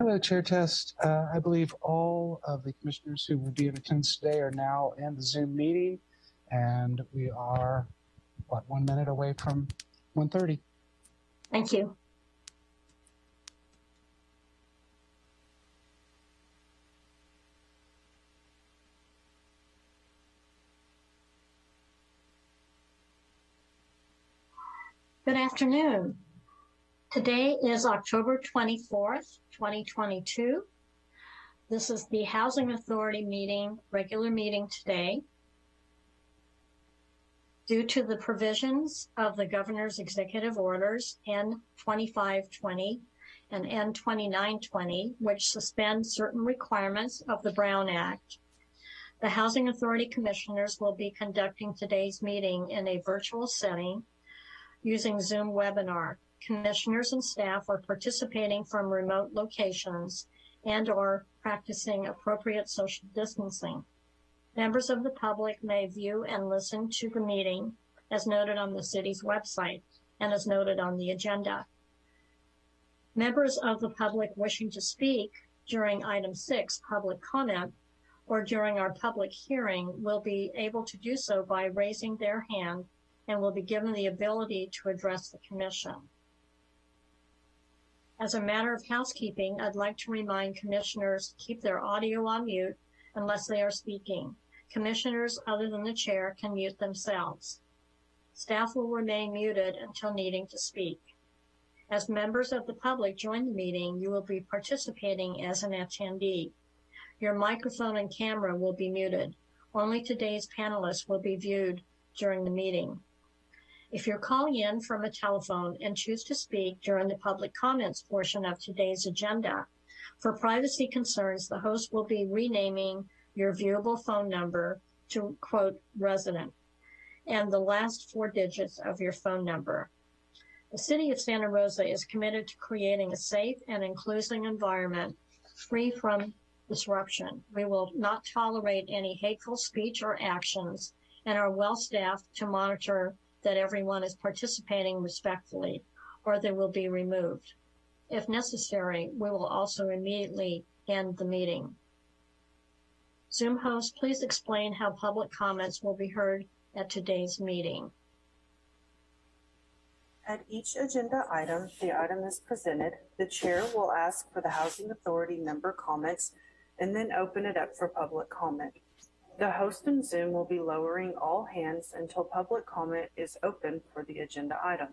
Hello, Chair Test. Uh, I believe all of the commissioners who will be in attendance today are now in the Zoom meeting, and we are, what, one minute away from 1:30. Thank you. Good afternoon. Today is October 24th, 2022. This is the Housing Authority meeting, regular meeting today. Due to the provisions of the governor's executive orders N 2520 and N 2920, which suspend certain requirements of the Brown Act, the Housing Authority Commissioners will be conducting today's meeting in a virtual setting using Zoom webinar. Commissioners and staff are participating from remote locations and or practicing appropriate social distancing. Members of the public may view and listen to the meeting as noted on the city's website and as noted on the agenda. Members of the public wishing to speak during item six, public comment, or during our public hearing will be able to do so by raising their hand and will be given the ability to address the commission. As a matter of housekeeping, I'd like to remind commissioners to keep their audio on mute unless they are speaking. Commissioners other than the chair can mute themselves. Staff will remain muted until needing to speak. As members of the public join the meeting, you will be participating as an attendee. Your microphone and camera will be muted. Only today's panelists will be viewed during the meeting. If you're calling in from a telephone and choose to speak during the public comments portion of today's agenda, for privacy concerns, the host will be renaming your viewable phone number to quote resident and the last four digits of your phone number. The City of Santa Rosa is committed to creating a safe and inclusive environment free from disruption. We will not tolerate any hateful speech or actions and are well staffed to monitor that everyone is participating respectfully or they will be removed. If necessary, we will also immediately end the meeting. Zoom host, please explain how public comments will be heard at today's meeting. At each agenda item, the item is presented, the chair will ask for the Housing Authority member comments and then open it up for public comment. The host in Zoom will be lowering all hands until public comment is open for the agenda item.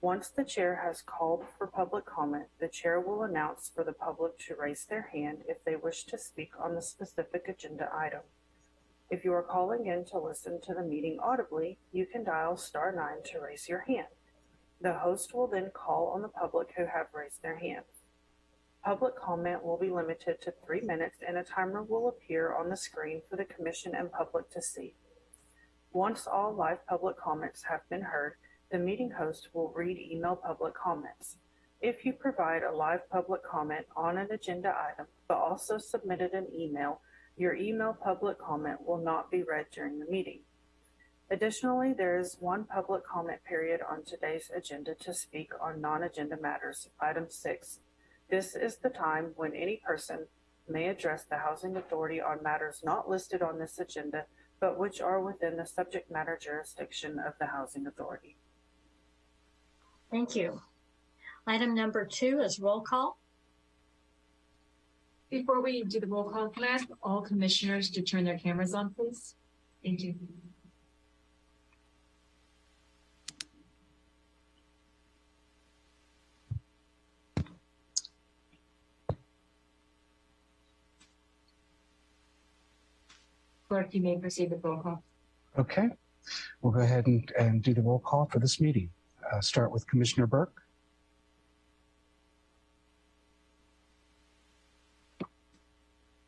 Once the chair has called for public comment, the chair will announce for the public to raise their hand if they wish to speak on the specific agenda item. If you are calling in to listen to the meeting audibly, you can dial star nine to raise your hand. The host will then call on the public who have raised their hands. Public comment will be limited to three minutes and a timer will appear on the screen for the commission and public to see. Once all live public comments have been heard, the meeting host will read email public comments. If you provide a live public comment on an agenda item, but also submitted an email, your email public comment will not be read during the meeting. Additionally, there is one public comment period on today's agenda to speak on non-agenda matters, item six. This is the time when any person may address the Housing Authority on matters not listed on this agenda, but which are within the subject matter jurisdiction of the Housing Authority. Thank you. Item number two is roll call. Before we do the roll call, can I ask all commissioners to turn their cameras on, please? Thank you. Clerk, you may proceed with roll call. Okay, we'll go ahead and, and do the roll call for this meeting. Uh, start with Commissioner Burke,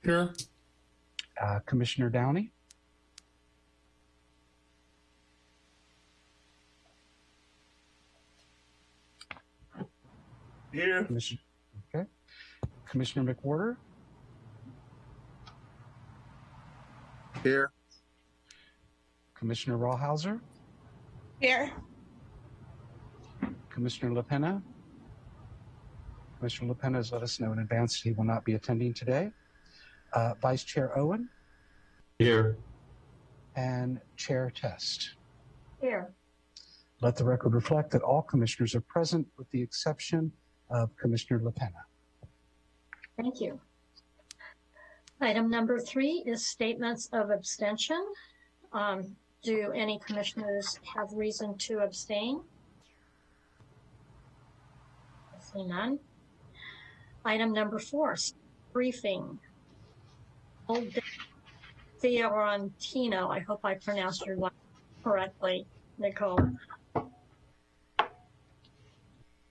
Here. uh, Commissioner Downey, Here. Commissioner, okay, Commissioner McWhorter, Here. Commissioner Rawhauser, Here. Commissioner LaPena, Commissioner LaPena has let us know in advance he will not be attending today. Uh, Vice Chair Owen Here. and Chair Test. Here. Let the record reflect that all commissioners are present with the exception of Commissioner LaPena. Thank you. Item number three is statements of abstention. Um, do any commissioners have reason to abstain? I see none. Item number four, briefing. Fiorentino, I hope I pronounced your name correctly, Nicole.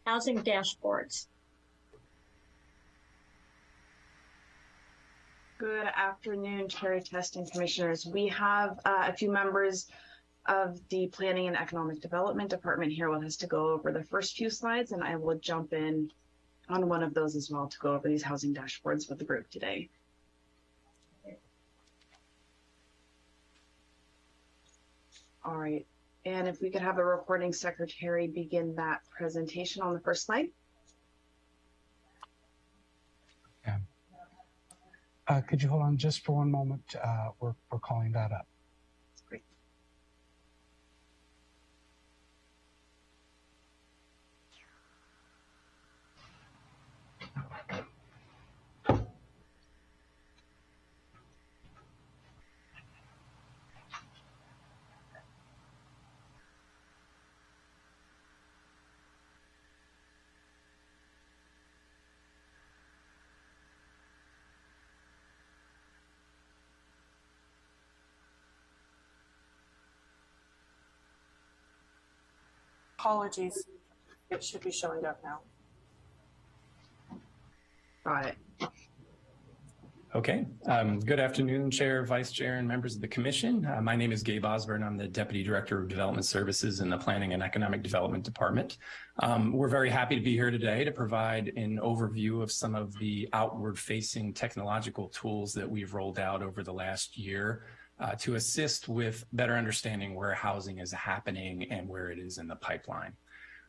Housing dashboards. Good afternoon, Chair Test and Commissioners. We have uh, a few members of the Planning and Economic Development Department here with us to go over the first few slides, and I will jump in on one of those as well to go over these housing dashboards with the group today. All right, and if we could have the recording secretary begin that presentation on the first slide. Could you hold on just for one moment? Uh, we're, we're calling that up. Apologies. It should be showing up now. Got it. Okay. Um, good afternoon, Chair, Vice Chair, and members of the Commission. Uh, my name is Gabe Osborne. I'm the Deputy Director of Development Services in the Planning and Economic Development Department. Um, we're very happy to be here today to provide an overview of some of the outward-facing technological tools that we've rolled out over the last year uh, to assist with better understanding where housing is happening and where it is in the pipeline.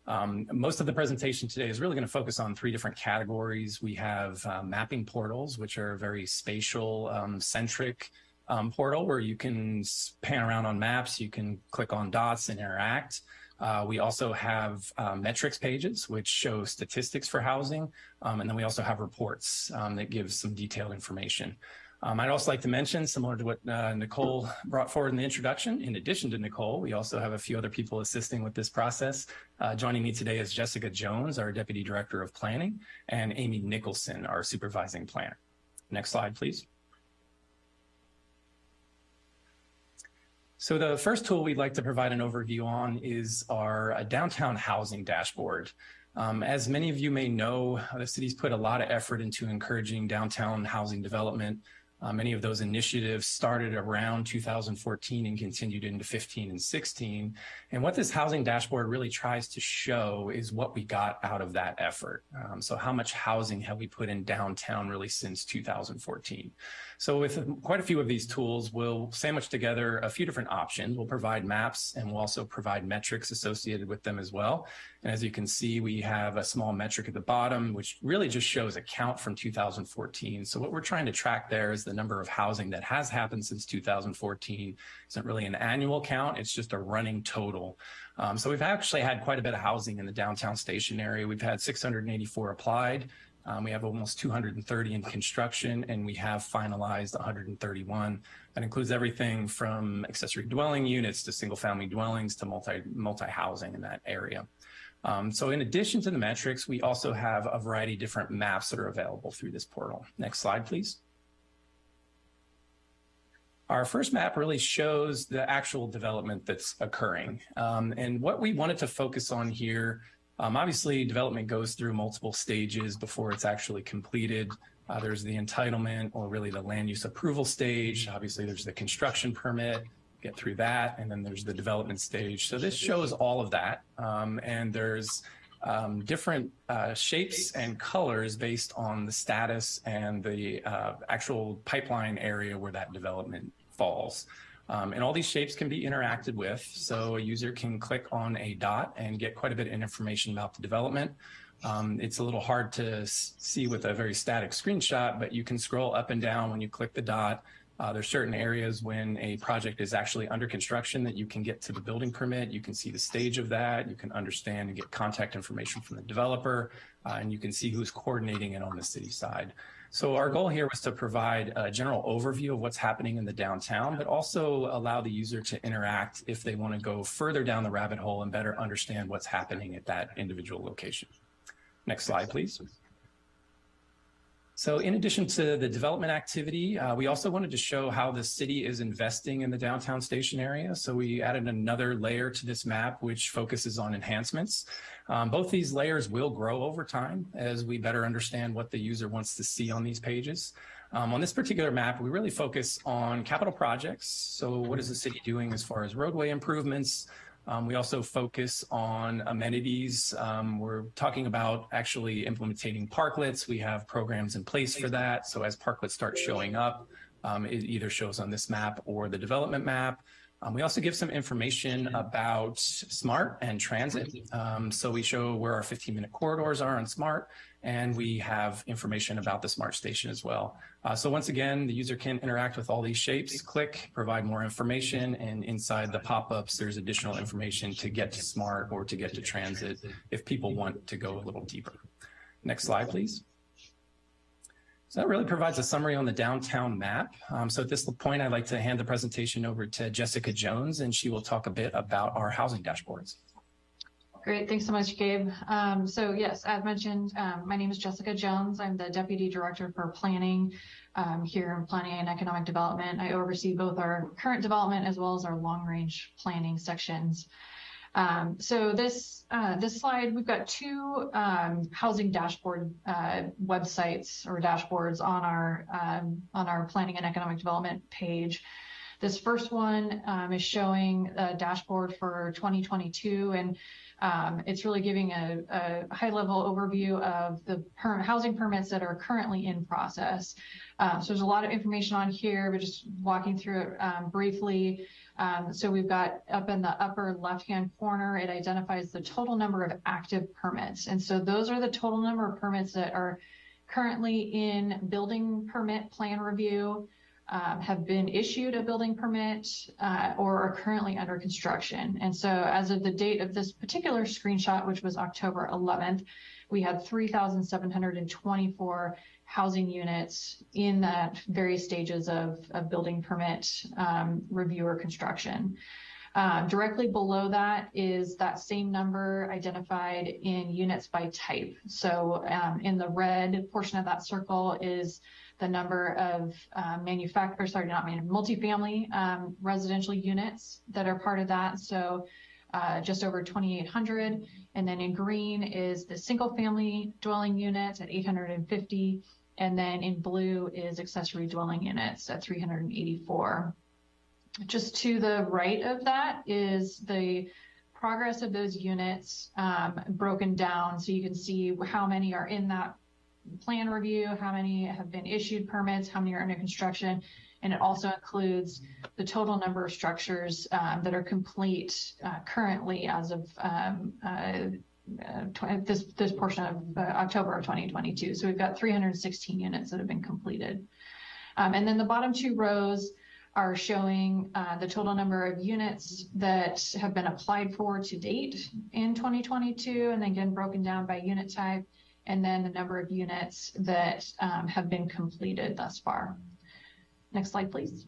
Um, most of the presentation today is really going to focus on three different categories. We have uh, mapping portals, which are very spatial um, centric um, portal where you can pan around on maps, you can click on dots and interact. Uh, we also have uh, metrics pages, which show statistics for housing. Um, and then we also have reports um, that give some detailed information. Um, I'd also like to mention, similar to what uh, Nicole brought forward in the introduction, in addition to Nicole, we also have a few other people assisting with this process. Uh, joining me today is Jessica Jones, our Deputy Director of Planning, and Amy Nicholson, our Supervising Planner. Next slide, please. So the first tool we'd like to provide an overview on is our uh, downtown housing dashboard. Um, as many of you may know, the city's put a lot of effort into encouraging downtown housing development. Uh, many of those initiatives started around 2014 and continued into 15 and 16. And what this housing dashboard really tries to show is what we got out of that effort. Um, so how much housing have we put in downtown really since 2014? So with quite a few of these tools, we'll sandwich together a few different options. We'll provide maps and we'll also provide metrics associated with them as well. And as you can see, we have a small metric at the bottom, which really just shows a count from 2014. So what we're trying to track there is the number of housing that has happened since 2014. Isn't really an annual count. It's just a running total. Um, so we've actually had quite a bit of housing in the downtown station area. We've had 684 applied. Um, we have almost 230 in construction and we have finalized 131. That includes everything from accessory dwelling units to single family dwellings to multi, multi-housing in that area. Um, so in addition to the metrics, we also have a variety of different maps that are available through this portal. Next slide, please. Our first map really shows the actual development that's occurring. Um, and what we wanted to focus on here, um, obviously development goes through multiple stages before it's actually completed. Uh, there's the entitlement or really the land use approval stage. Obviously there's the construction permit, get through that, and then there's the development stage. So this shows all of that. Um, and there's um, different uh, shapes and colors based on the status and the uh, actual pipeline area where that development falls. Um, and all these shapes can be interacted with. So a user can click on a dot and get quite a bit of information about the development. Um, it's a little hard to see with a very static screenshot, but you can scroll up and down when you click the dot. Uh, there's certain areas when a project is actually under construction that you can get to the building permit. You can see the stage of that. You can understand and get contact information from the developer, uh, and you can see who's coordinating it on the city side. So our goal here was to provide a general overview of what's happening in the downtown, but also allow the user to interact if they want to go further down the rabbit hole and better understand what's happening at that individual location. Next slide, please. So in addition to the development activity, uh, we also wanted to show how the city is investing in the downtown station area. So we added another layer to this map, which focuses on enhancements. Um, both these layers will grow over time as we better understand what the user wants to see on these pages. Um, on this particular map, we really focus on capital projects. So what is the city doing as far as roadway improvements, um, we also focus on amenities. Um, we're talking about actually implementing parklets. We have programs in place for that. So as parklets start showing up, um, it either shows on this map or the development map. Um, we also give some information about SMART and transit. Um, so we show where our 15 minute corridors are on SMART, and we have information about the SMART station as well. Uh, so once again, the user can interact with all these shapes, click, provide more information, and inside the pop-ups, there's additional information to get to SMART or to get to transit if people want to go a little deeper. Next slide, please. So that really provides a summary on the downtown map. Um, so at this point, I'd like to hand the presentation over to Jessica Jones, and she will talk a bit about our housing dashboards. Great, thanks so much, Gabe. Um, so yes, as mentioned, um, my name is Jessica Jones. I'm the Deputy Director for Planning um, here in Planning and Economic Development. I oversee both our current development as well as our long-range planning sections. Um, so this uh, this slide, we've got two um, housing dashboard uh, websites or dashboards on our um, on our planning and economic development page. This first one um, is showing a dashboard for 2022, and um, it's really giving a, a high-level overview of the per- housing permits that are currently in process. Um, so there's a lot of information on here, but just walking through it briefly. Um, so we've got up in the upper left-hand corner, it identifies the total number of active permits. And so those are the total number of permits that are currently in building permit plan review, um, have been issued a building permit, uh, or are currently under construction. And so as of the date of this particular screenshot, which was October 11th, we had 3,724 housing units in that various stages of, of building permit um, review or construction. Um, directly below that is that same number identified in units by type. So um, in the red portion of that circle is the number of uh, manufacturer, sorry, not man, multifamily um, residential units that are part of that. So uh, just over 2,800. And then in green is the single family dwelling units at 850. And then in blue is accessory dwelling units at 384. Just to the right of that is the progress of those units um, broken down. So you can see how many are in that plan review, how many have been issued permits, how many are under construction. And it also includes the total number of structures um, that are complete uh, currently as of um, uh, this this portion of uh, October of 2022. So we've got 316 units that have been completed. Um, and then the bottom two rows are showing uh, the total number of units that have been applied for to date in 2022, and then again broken down by unit type, and then the number of units that um, have been completed thus far. Next slide, please.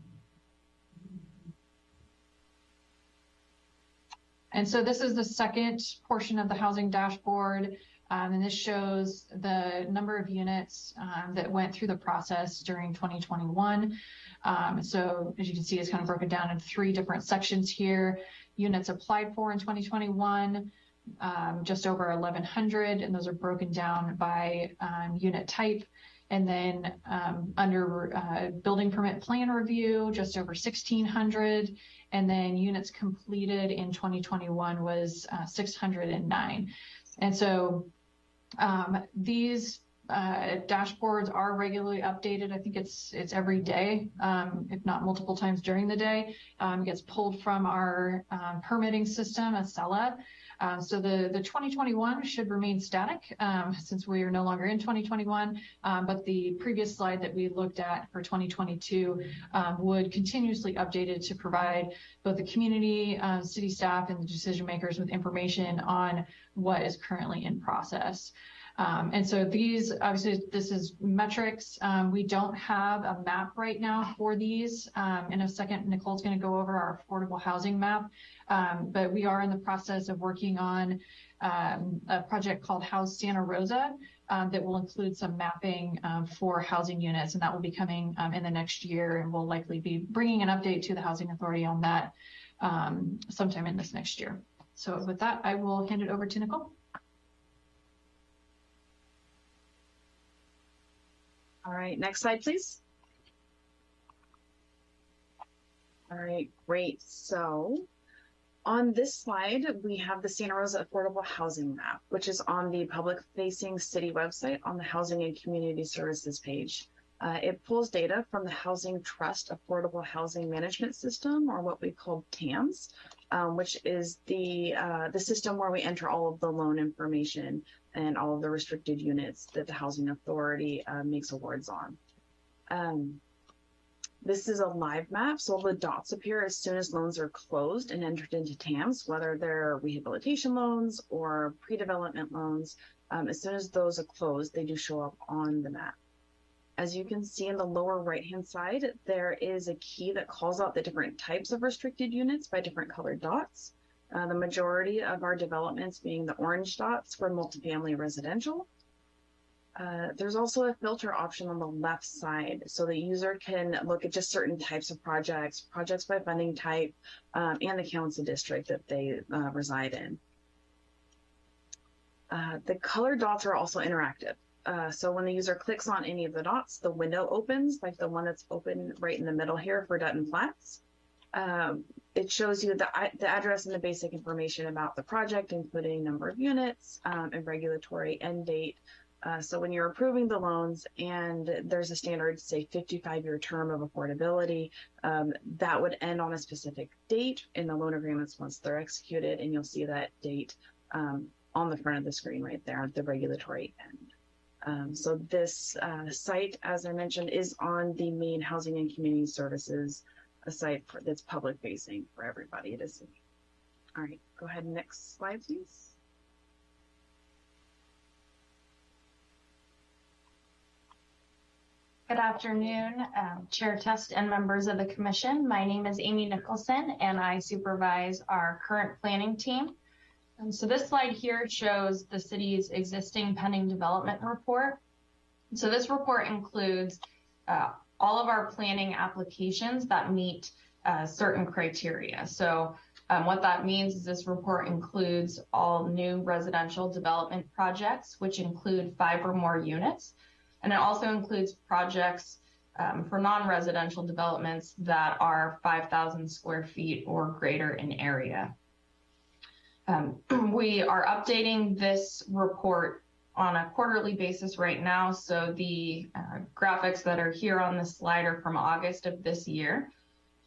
And so this is the second portion of the housing dashboard. Um, and this shows the number of units um, that went through the process during 2021. Um, so as you can see, it's kind of broken down into three different sections here. Units applied for in 2021, um, just over 1,100, and those are broken down by um, unit type. And then um, under uh, building permit plan review, just over 1,600. And then units completed in 2021 was uh, 609. And so um, these uh, dashboards are regularly updated. I think it's, it's every day, um, if not multiple times during the day. Um, gets pulled from our, um, permitting system, Accela. Uh, so the, the 2021 should remain static, um, since we are no longer in 2021. Um, but the previous slide that we looked at for 2022, um, would continuously updated to provide both the community, uh, city staff and the decision makers with information on what is currently in process. Um, and so these, obviously, this is metrics. Um, we don't have a map right now for these. Um, in a second, Nicole's going to go over our affordable housing map. Um, but we are in the process of working on um, a project called House Santa Rosa um, that will include some mapping for housing units, and that will be coming in the next year. And we'll likely be bringing an update to the Housing Authority on that sometime in this next year. So with that, I will hand it over to Nicole. All right, next slide, please. All right, great. So on this slide, we have the Santa Rosa Affordable Housing Map, which is on the public facing city website on the Housing and Community Services page. Uh, it pulls data from the Housing Trust Affordable Housing Management System, or what we call TAMS, um, which is the uh, the system where we enter all of the loan information and all of the restricted units that the Housing Authority uh, makes awards on. Um, this is a live map, so all the dots appear as soon as loans are closed and entered into TAMS, whether they're rehabilitation loans or pre-development loans. Um, as soon as those are closed, they do show up on the map. As you can see in the lower right-hand side, there is a key that calls out the different types of restricted units by different colored dots. Uh, the majority of our developments being the orange dots for multifamily residential. Uh, there's also a filter option on the left side, so the user can look at just certain types of projects, projects by funding type, um, and the council district that they uh, reside in. Uh, the color dots are also interactive. Uh, so when the user clicks on any of the dots, the window opens, like the one that's open right in the middle here for Dutton Flats. Um, it shows you the, the address and the basic information about the project, including number of units um, and regulatory end date. Uh, so when you're approving the loans and there's a standard, say 55 year term of affordability, um, that would end on a specific date in the loan agreements once they're executed. And you'll see that date um, on the front of the screen right there, at the regulatory end. Um, so this uh, site, as I mentioned, is on the main Housing and Community Services a site for, that's public facing for everybody to see. All right, go ahead. Next slide, please. Good afternoon, um, Chair Test and members of the Commission. My name is Amy Nicholson and I supervise our current planning team. And so this slide here shows the city's existing pending development report. So this report includes uh, all of our planning applications that meet uh, certain criteria. So um, what that means is this report includes all new residential development projects, which include five or more units. And it also includes projects um, for non-residential developments that are 5,000 square feet or greater in area. Um, we are updating this report on a quarterly basis right now. So the uh, graphics that are here on the slide are from August of this year.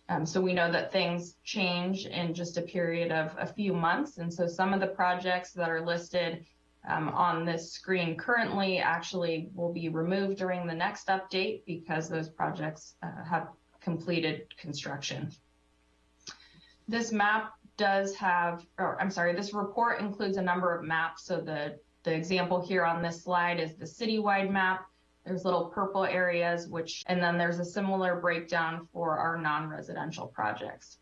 Um, so we know that things change in just a period of a few months. And so some of the projects that are listed um, on this screen currently actually will be removed during the next update because those projects uh, have completed construction. This map does have, or I'm sorry, this report includes a number of maps. So the, the example here on this slide is the citywide map. There's little purple areas, which, and then there's a similar breakdown for our non-residential projects.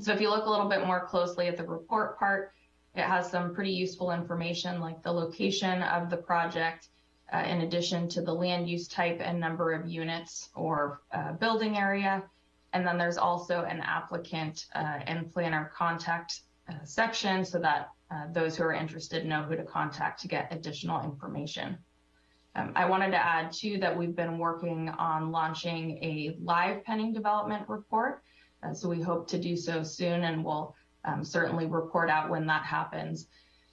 So if you look a little bit more closely at the report part, it has some pretty useful information like the location of the project, uh, in addition to the land use type and number of units or uh, building area. And then there's also an applicant uh, and planner contact uh, section so that uh, those who are interested know who to contact to get additional information. Um, I wanted to add too that we've been working on launching a live pending development report. Uh, so we hope to do so soon and we'll um, certainly report out when that happens.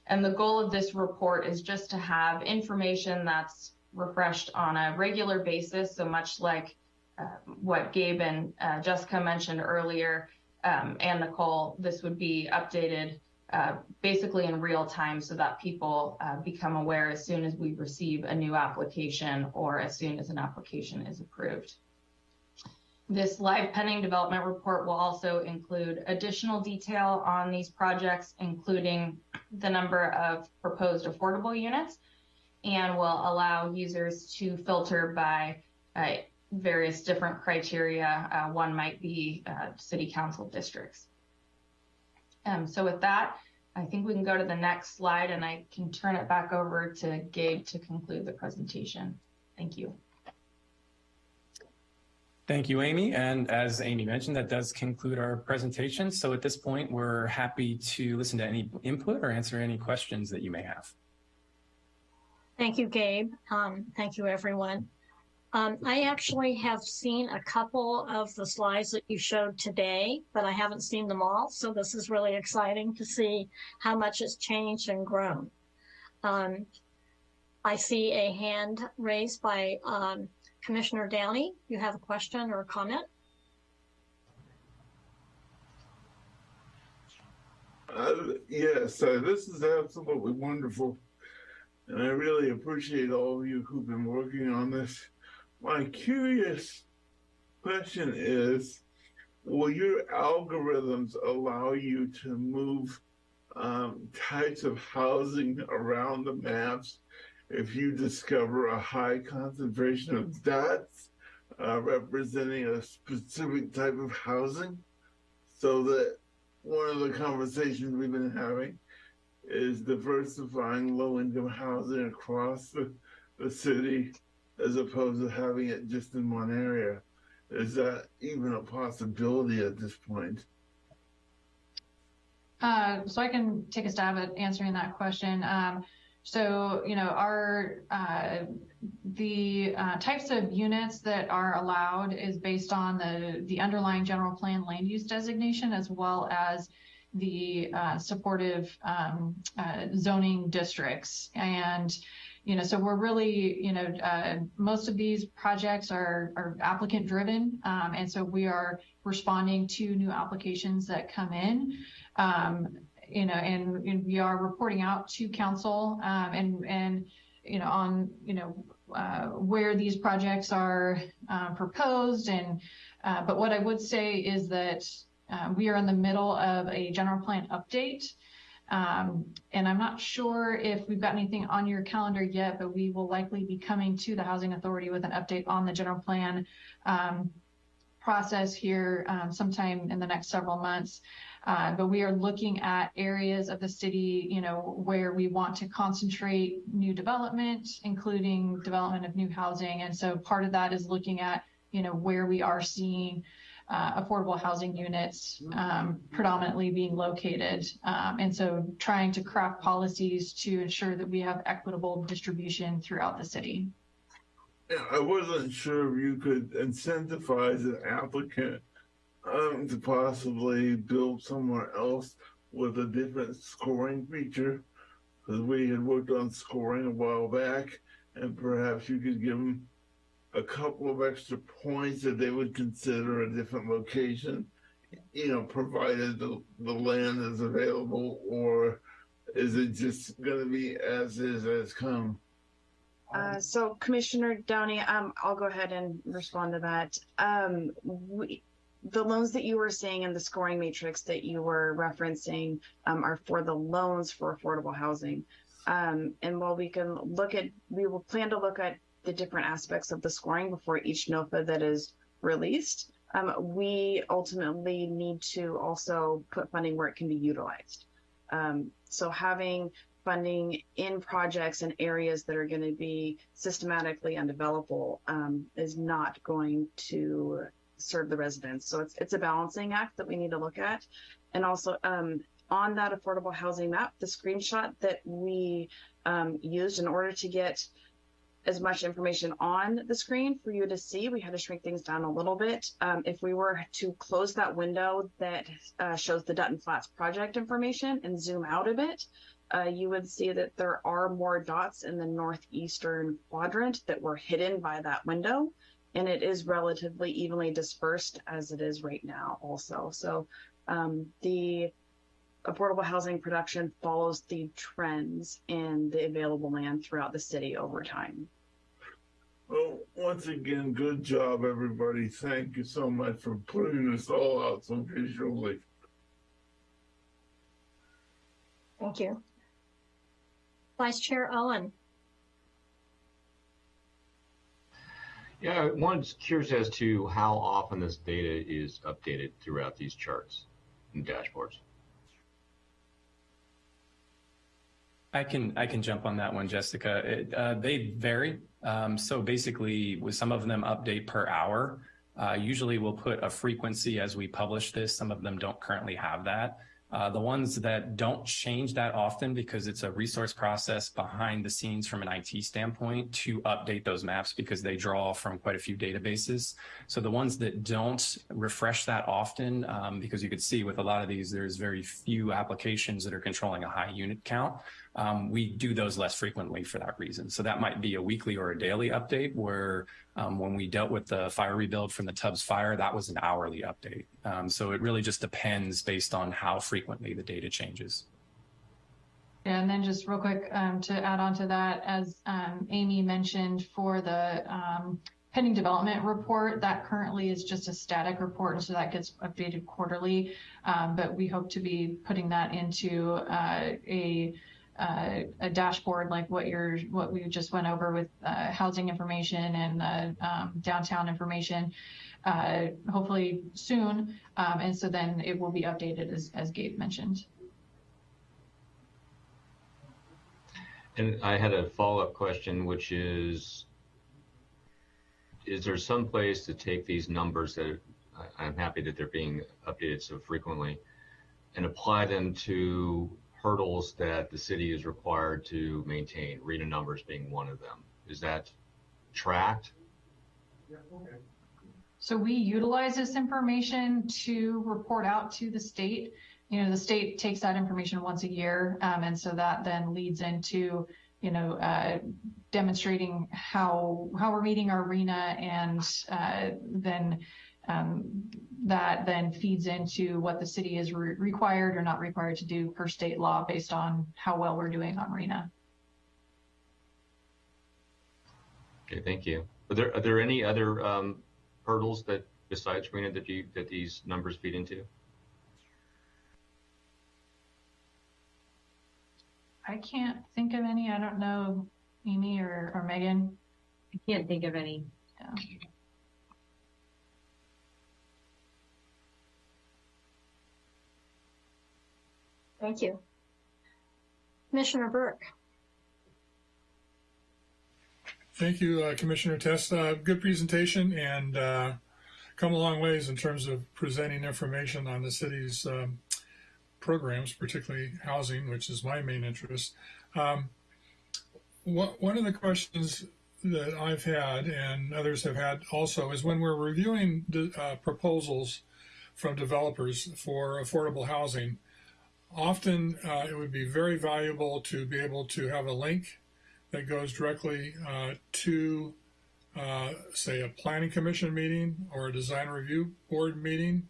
And the goal of this report is just to have information that's refreshed on a regular basis. So much like uh, what Gabe and uh, Jessica mentioned earlier, um, and Nicole, this would be updated uh, basically in real time so that people uh, become aware as soon as we receive a new application or as soon as an application is approved. This live pending development report will also include additional detail on these projects, including the number of proposed affordable units, and will allow users to filter by uh, various different criteria. Uh, one might be uh, city council districts. Um, so with that, I think we can go to the next slide and I can turn it back over to Gabe to conclude the presentation. Thank you. Thank you, Amy. And as Amy mentioned, that does conclude our presentation. So at this point, we're happy to listen to any input or answer any questions that you may have. Thank you, Gabe. Um, thank you, everyone. Um, I actually have seen a couple of the slides that you showed today, but I haven't seen them all. So this is really exciting to see how much has changed and grown. Um, I see a hand raised by um, Commissioner Downey. You have a question or a comment? Uh, yes, uh, this is absolutely wonderful. And I really appreciate all of you who've been working on this. My curious question is, will your algorithms allow you to move um, types of housing around the maps if you discover a high concentration of dots uh, representing a specific type of housing? So that one of the conversations we've been having is diversifying low income housing across the, the city as opposed to having it just in one area. Is that even a possibility at this point? Uh, so I can take a stab at answering that question. Um, so, you know, our uh, the uh, types of units that are allowed is based on the the underlying general plan land use designation as well as the uh, supportive um, uh, zoning districts and you know so we're really you know uh, most of these projects are are applicant driven um, and so we are responding to new applications that come in um, you know and, and, we are reporting out to council um, and and you know on you know uh, where these projects are uh, proposed and uh, but what I would say is that uh, we are in the middle of a general plan update. Um, and I'm not sure if we've got anything on your calendar yet, but we will likely be coming to the Housing Authority with an update on the general plan um, process here um, sometime in the next several months. Uh, but we are looking at areas of the city, you know, where we want to concentrate new development, including development of new housing. And so part of that is looking at, you know, where we are seeing uh, affordable housing units um, predominantly being located. Um, and so trying to craft policies to ensure that we have equitable distribution throughout the city. Yeah, I wasn't sure if you could incentivize an applicant um, to possibly build somewhere else with a different scoring feature. Because we had worked on scoring a while back, and perhaps you could give them a couple of extra points that they would consider a different location, you know, provided the, the land is available, or is it just going to be as is as come? Uh, so Commissioner Downey, um, I'll go ahead and respond to that. Um, we, the loans that you were seeing in the scoring matrix that you were referencing um, are for the loans for affordable housing. Um, and while we can look at, we will plan to look at the different aspects of the scoring before each NOFA that is released. Um, we ultimately need to also put funding where it can be utilized. Um, so having funding in projects and areas that are going to be systematically undevelopable um, is not going to serve the residents. So it's it's a balancing act that we need to look at, and also um, on that affordable housing map, the screenshot that we um, used in order to get as much information on the screen for you to see. We had to shrink things down a little bit. Um, if we were to close that window that uh, shows the Dutton Flats project information and zoom out a bit, uh, you would see that there are more dots in the northeastern quadrant that were hidden by that window. And it is relatively evenly dispersed as it is right now also. So um, the affordable housing production follows the trends in the available land throughout the city over time. Well, once again, good job, everybody. Thank you so much for putting this all out so visually. Thank you. Vice Chair Owen. Yeah, one's curious as to how often this data is updated throughout these charts and dashboards. I can I can jump on that one, Jessica. It, uh, they vary. Um, so basically, with some of them update per hour. Uh, usually, we'll put a frequency as we publish this. Some of them don't currently have that. Uh, the ones that don't change that often because it's a resource process behind the scenes from an IT standpoint to update those maps because they draw from quite a few databases. So the ones that don't refresh that often, um, because you could see with a lot of these, there's very few applications that are controlling a high unit count. Um, we do those less frequently for that reason. So that might be a weekly or a daily update where um, when we dealt with the fire rebuild from the Tubbs fire, that was an hourly update. Um, so it really just depends based on how frequently the data changes. Yeah, and then just real quick um, to add on to that, as um, Amy mentioned for the um, pending development report, that currently is just a static report, and so that gets updated quarterly. Um, but we hope to be putting that into uh, a uh, a dashboard like what you're what we just went over with uh, housing information and um, downtown information uh, hopefully soon. Um, and so then it will be updated as, as Gabe mentioned. And I had a follow-up question, which is, is there some place to take these numbers that I'm happy that they're being updated so frequently and apply them to hurdles that the city is required to maintain, RHNA numbers being one of them? Is that tracked? So we utilize this information to report out to the state. You know, the state takes that information once a year, um, and so that then leads into, you know, uh, demonstrating how how we're meeting our RHNA, and uh, then um, that then feeds into what the city is re- required or not required to do per state law based on how well we're doing on RHNA. Okay, thank you. Are there, are there any other um, hurdles that besides RHNA that you, that these numbers feed into? I can't think of any. I don't know, Amy or, or Megan. I can't think of any. Yeah. Thank you. Commissioner Burke. Thank you, uh, Commissioner Test. Uh, good presentation and uh, come a long ways in terms of presenting information on the city's um, programs, particularly housing, which is my main interest. Um, one of the questions that I've had and others have had also is when we're reviewing the, uh, proposals from developers for affordable housing, often uh, it would be very valuable to be able to have a link that goes directly uh, to, uh, say, a planning commission meeting or a design review board meeting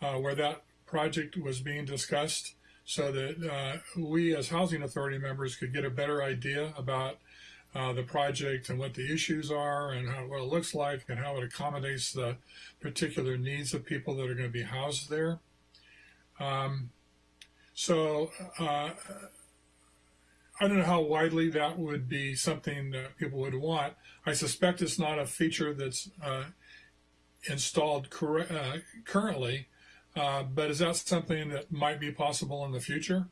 uh, where that project was being discussed so that uh, we as housing authority members could get a better idea about uh, the project and what the issues are and how, what it looks like and how it accommodates the particular needs of people that are going to be housed there. Um, so uh, I don't know how widely that would be something that people would want. I suspect it's not a feature that's uh, installed uh, currently, uh, but is that something that might be possible in the future?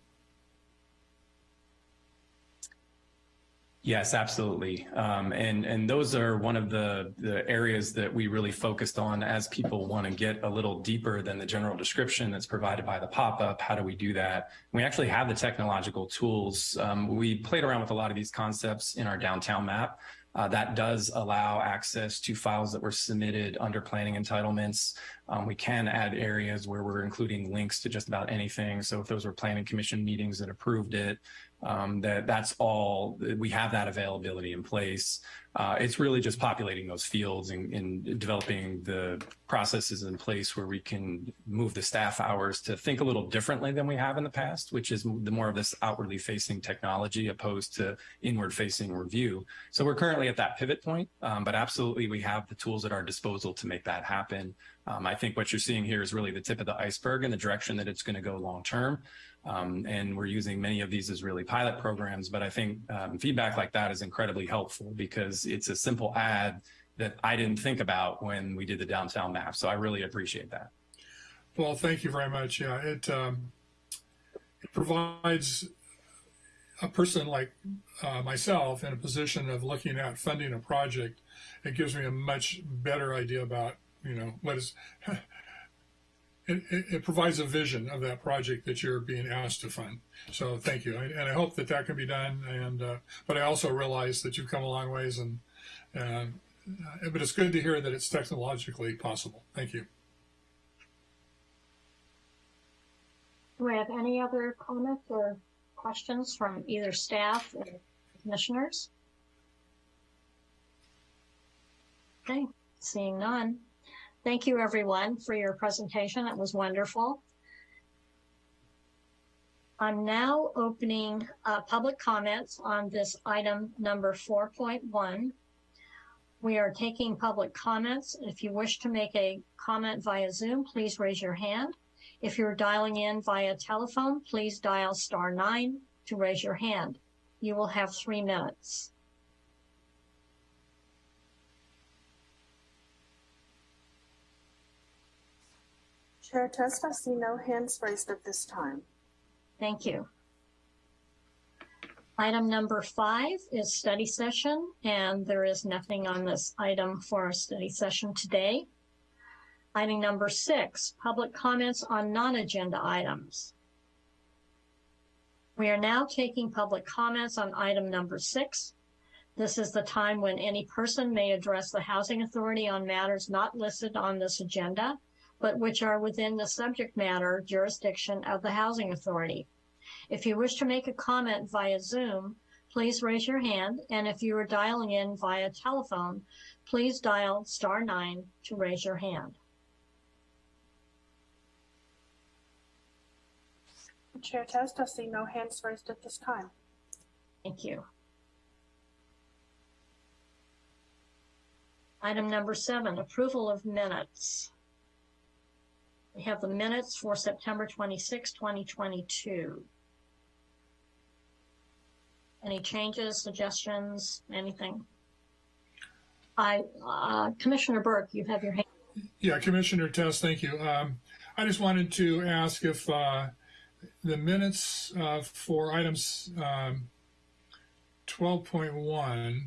Yes, absolutely. Um, and and those are one of the the areas that we really focused on as people want to get a little deeper than the general description that's provided by the pop-up. How do we do that? We actually have the technological tools. Um, we played around with a lot of these concepts in our downtown map, Uh, that does allow access to files that were submitted under planning entitlements. Um, we can add areas where we're including links to just about anything. So if those were planning commission meetings that approved it, um, that that's all, we have that availability in place. Uh, it's really just populating those fields and, and developing the processes in place where we can move the staff hours to think a little differently than we have in the past, which is the more of this outwardly facing technology opposed to inward facing review. So we're currently at that pivot point, um, but absolutely we have the tools at our disposal to make that happen. Um, I think what you're seeing here is really the tip of the iceberg and the direction that it's going to go long term. Um, and we're using many of these as really pilot programs, but I think um, feedback like that is incredibly helpful because it's a simple ad that I didn't think about when we did the downtown map. So I really appreciate that. Well, thank you very much. Yeah, it, um, it provides a person like uh, myself in a position of looking at funding a project. It gives me a much better idea about, you know, what is it, it, provides a vision of that project that you're being asked to fund. So thank you, and I hope that that can be done. And uh, but I also realize that you've come a long ways, and uh, but it's good to hear that it's technologically possible. Thank you. Do we have any other comments or questions from either staff or commissioners? Okay, seeing none. Thank you, everyone, for your presentation. It was wonderful. I'm now opening uh, public comments on this item number 4.1. We are taking public comments. If you wish to make a comment via Zoom, please raise your hand. If you're dialing in via telephone, please dial star nine to raise your hand. You will have three minutes. Chair Test, I see no hands raised at this time. Thank you. Item number five is study session, and there is nothing on this item for a study session today. Item number six, public comments on non-agenda items. We are now taking public comments on item number six. This is the time when any person may address the Housing Authority on matters not listed on this agenda but which are within the subject matter jurisdiction of the Housing Authority. If you wish to make a comment via Zoom, please raise your hand, and if you are dialing in via telephone, please dial star nine to raise your hand. Chair Test, I see no hands raised at this time. Thank you. Item number seven, approval of minutes. We have the minutes for September 26, 2022. Any changes, suggestions, anything? I, uh, Commissioner Burke, you have your hand. Yeah, Commissioner Test, thank you. Um, I just wanted to ask if uh, the minutes uh, for items um, 12.1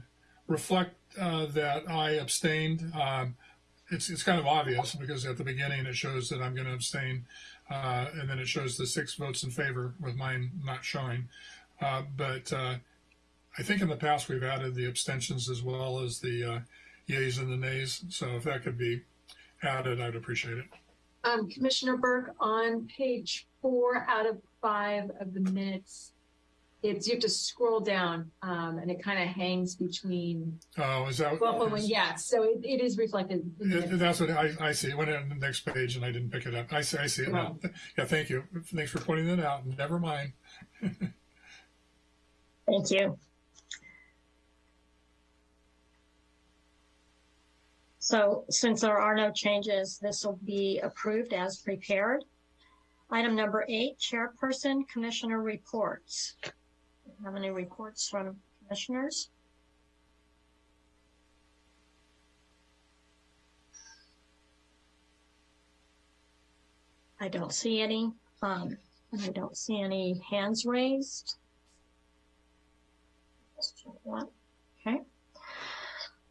reflect uh, that I abstained. Um, it's it's kind of obvious because at the beginning it shows that I'm going to abstain, uh, and then it shows the six votes in favor with mine not showing. Uh, but uh, I think in the past we've added the abstentions as well as the uh, yays and the nays. So if that could be added, I'd appreciate it. Um, Commissioner Burke, on page four out of five of the minutes, it's you have to scroll down um, and it kind of hangs between Oh, is that? well when yeah so it, it is reflected It- That's what I, I see. It went on the next page and I didn't pick it up. I see, I see it now. Yeah, thank you. Thanks for pointing that out. Never mind. Thank you. So since there are no changes, this will be approved as prepared. Item number eight, Chairperson Commissioner Reports. Have any reports from commissioners? I don't see any. Um, I don't see any hands raised. Okay.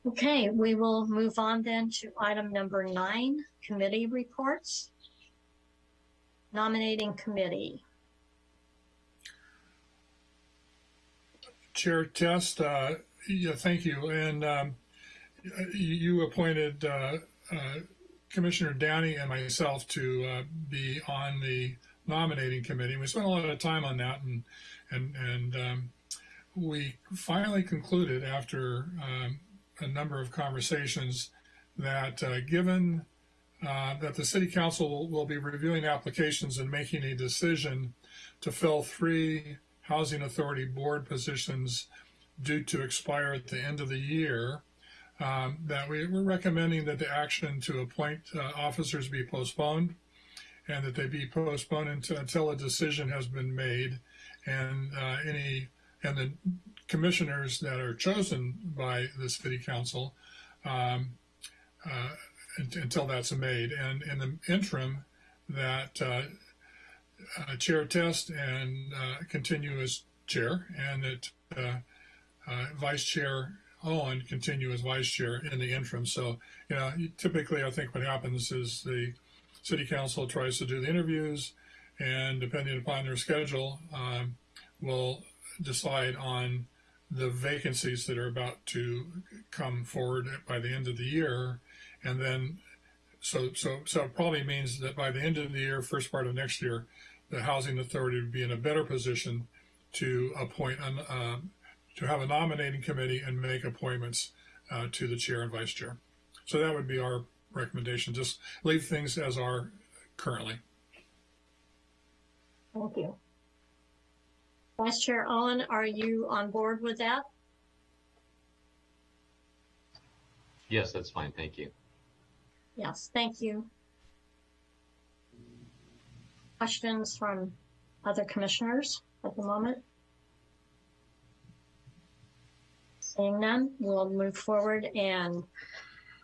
Okay, we will move on then to item number nine, committee reports. Nominating committee. Chair Test, uh, yeah, thank you. And um, you, appointed uh, uh, Commissioner Downey and myself to uh, be on the nominating committee. We spent a lot of time on that, and and and um, we finally concluded after um, a number of conversations that uh, given uh, that the city council will be reviewing applications and making a decision to fill three housing authority board positions due to expire at the end of the year, um, that we, we're recommending that the action to appoint uh, officers be postponed and that they be postponed until, until a decision has been made and uh, any and the commissioners that are chosen by the city council um, uh, until that's made. And in the interim, that uh, chair test and uh, continue as chair, and that uh, uh, vice chair Owen continue as vice chair in the interim. So, you know, typically I think what happens is the city council tries to do the interviews, and depending upon their schedule, um, will decide on the vacancies that are about to come forward by the end of the year, and then so so so it probably means that by the end of the year, first part of next year, the housing authority would be in a better position to appoint an, uh, to have a nominating committee and make appointments uh, to the chair and vice chair. So that would be our recommendation. Just leave things as are currently. Thank you. Vice Chair Owen, are you on board with that? Yes, that's fine. Thank you. Yes, thank you. Questions from other commissioners at the moment? Seeing none, we'll move forward and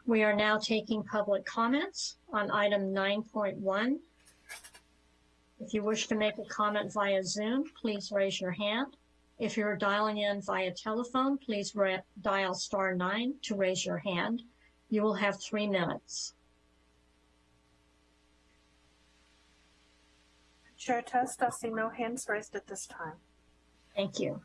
we are now taking public comments on item 9.1. If you wish to make a comment via Zoom, please raise your hand. If you're dialing in via telephone, please dial star nine to raise your hand. You will have three minutes. Chair Test, I see no hands raised at this time. Thank you.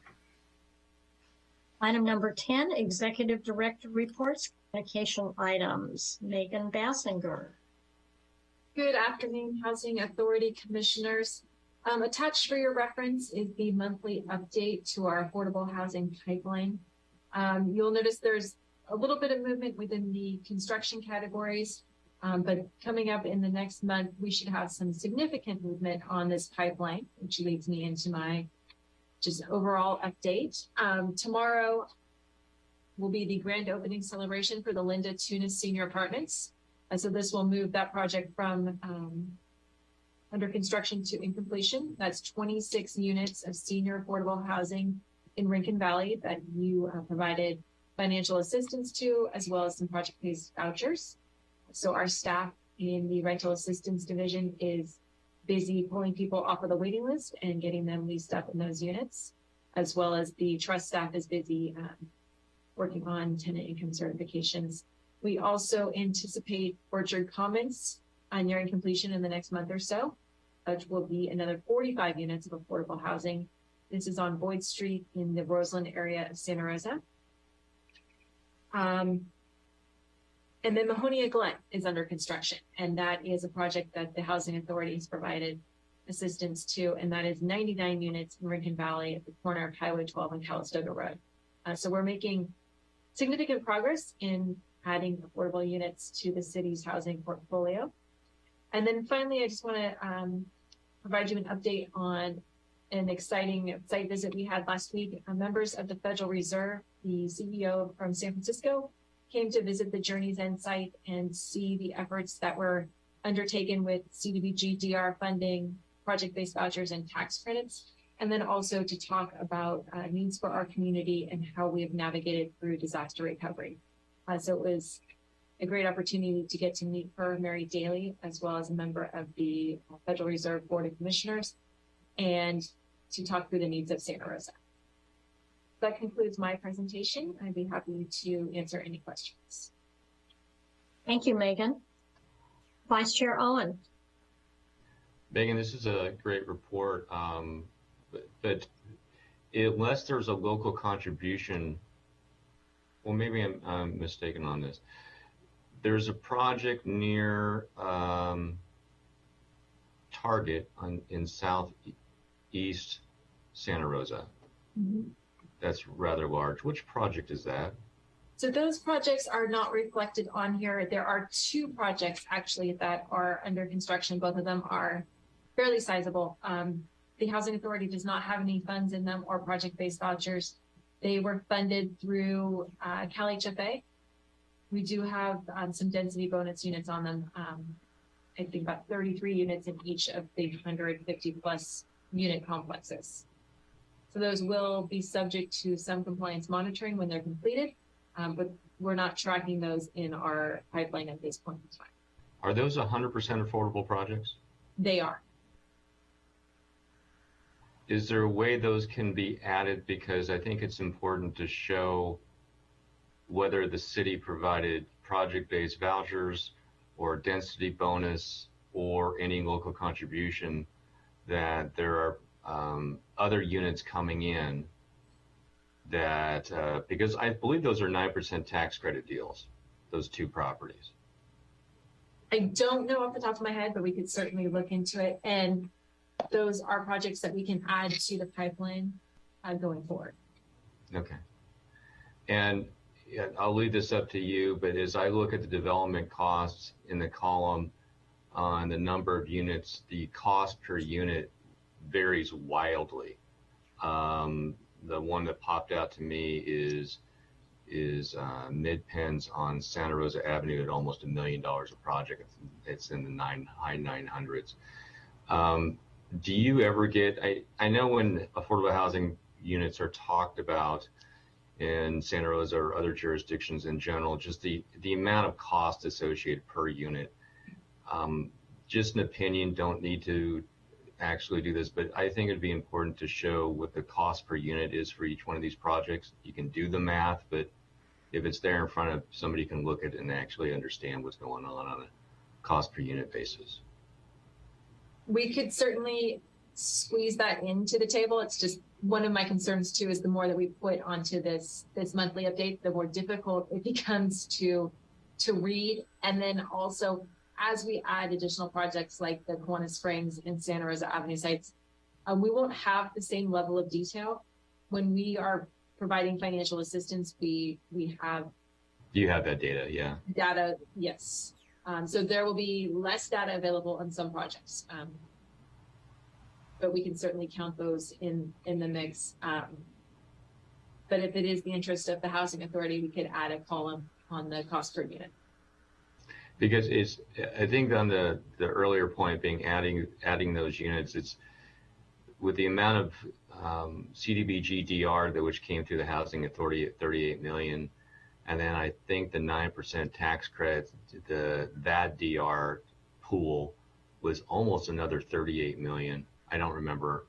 Item number 10, Executive Director Reports, Communication Items. Megan Basinger. Good afternoon, Housing Authority Commissioners. Um, attached for your reference is the monthly update to our affordable housing pipeline. Um, you'll notice there's a little bit of movement within the construction categories, um, but coming up in the next month, we should have some significant movement on this pipeline, which leads me into my just overall update. Um, tomorrow will be the grand opening celebration for the Linda Tunis Senior Apartments. Uh, so this will move that project from um, under construction to in completion. That's 26 units of senior affordable housing in Rincon Valley that you uh, provided financial assistance to, as well as some project-based vouchers. So our staff in the rental assistance division is busy pulling people off of the waiting list and getting them leased up in those units, as well as the trust staff is busy um, working on tenant income certifications. We also anticipate Orchard Commons uh, nearing completion in the next month or so, which will be another 45 units of affordable housing. This is on Boyd Street in the Roseland area of Santa Rosa. Um, and then Mahonia Glen is under construction, and that is a project that the Housing Authority has provided assistance to, and that is 99 units in Rincon Valley at the corner of Highway 12 and Calistoga Road. Uh, so we're making significant progress in adding affordable units to the city's housing portfolio. And then finally, I just want to um, provide you an update on an exciting site visit we had last week. Uh, members of the Federal Reserve, the CEO from San Francisco, came to visit the Journey's End site and see the efforts that were undertaken with CDBG DR funding, project-based vouchers, and tax credits, and then also to talk about uh, needs for our community and how we have navigated through disaster recovery. Uh, so it was a great opportunity to get to meet her, Mary Daly, as well as a member of the Federal Reserve Board of Commissioners, and to talk through the needs of Santa Rosa. That concludes my presentation. I'd be happy to answer any questions. Thank you, Megan. Vice Chair Owen. Megan, this is a great report, um, but, but unless there's a local contribution well, maybe I'm, I'm mistaken on this. There's a project near um, Target on, in southeast Santa Rosa. That's rather large. Which project is that? So those projects are not reflected on here. There are two projects actually that are under construction. Both of them are fairly sizable. Um, the Housing Authority does not have any funds in them or project-based vouchers. They were funded through uh, CalHFA. We do have um, some density bonus units on them. Um, I think about 33 units in each of the 150 plus unit complexes. So those will be subject to some compliance monitoring when they're completed, um, but we're not tracking those in our pipeline at this point in time. Are those 100% affordable projects? They are. Is there a way those can be added? Because I think it's important to show whether the city provided project-based vouchers or density bonus or any local contribution that there are um, other units coming in that, uh, because I believe those are 9% tax credit deals, those two properties. I don't know off the top of my head, but we could certainly look into it. And those are projects that we can add to the pipeline uh, going forward. Okay. And I'll leave this up to you, but as I look at the development costs in the column on the number of units, the cost per unit varies wildly. Um, the one that popped out to me is is uh, MidPen's on Santa Rosa Avenue at almost a million dollars a project. It's, in the nine high nine hundreds. Um, do you ever get? I I know when affordable housing units are talked about in Santa Rosa or other jurisdictions in general, just the the amount of cost associated per unit. Um, just an opinion. Don't need to actually do this, but I think it'd be important to show what the cost per unit is for each one of these projects. You can do the math, but if it's there in front of somebody can look at it and actually understand what's going on on a cost per unit basis. We could certainly squeeze that into the table. It's just one of my concerns too is the more that we put onto this this monthly update, the more difficult it becomes to to read. And then also as we add additional projects like the Kiwanis Springs and Santa Rosa Avenue sites, um, we won't have the same level of detail. When we are providing financial assistance, we we have You have that data, yeah. data, yes. Um, so there will be less data available on some projects. Um, but we can certainly count those in in the mix. Um, but if it is the interest of the housing authority, we could add a column on the cost per unit. Because it's, I think on the, the earlier point being adding, adding those units, it's with the amount of um, CDBG DR that which came through the housing authority at 38 million. And then I think the 9% tax credit, the, that DR pool was almost another 38 million. I don't remember,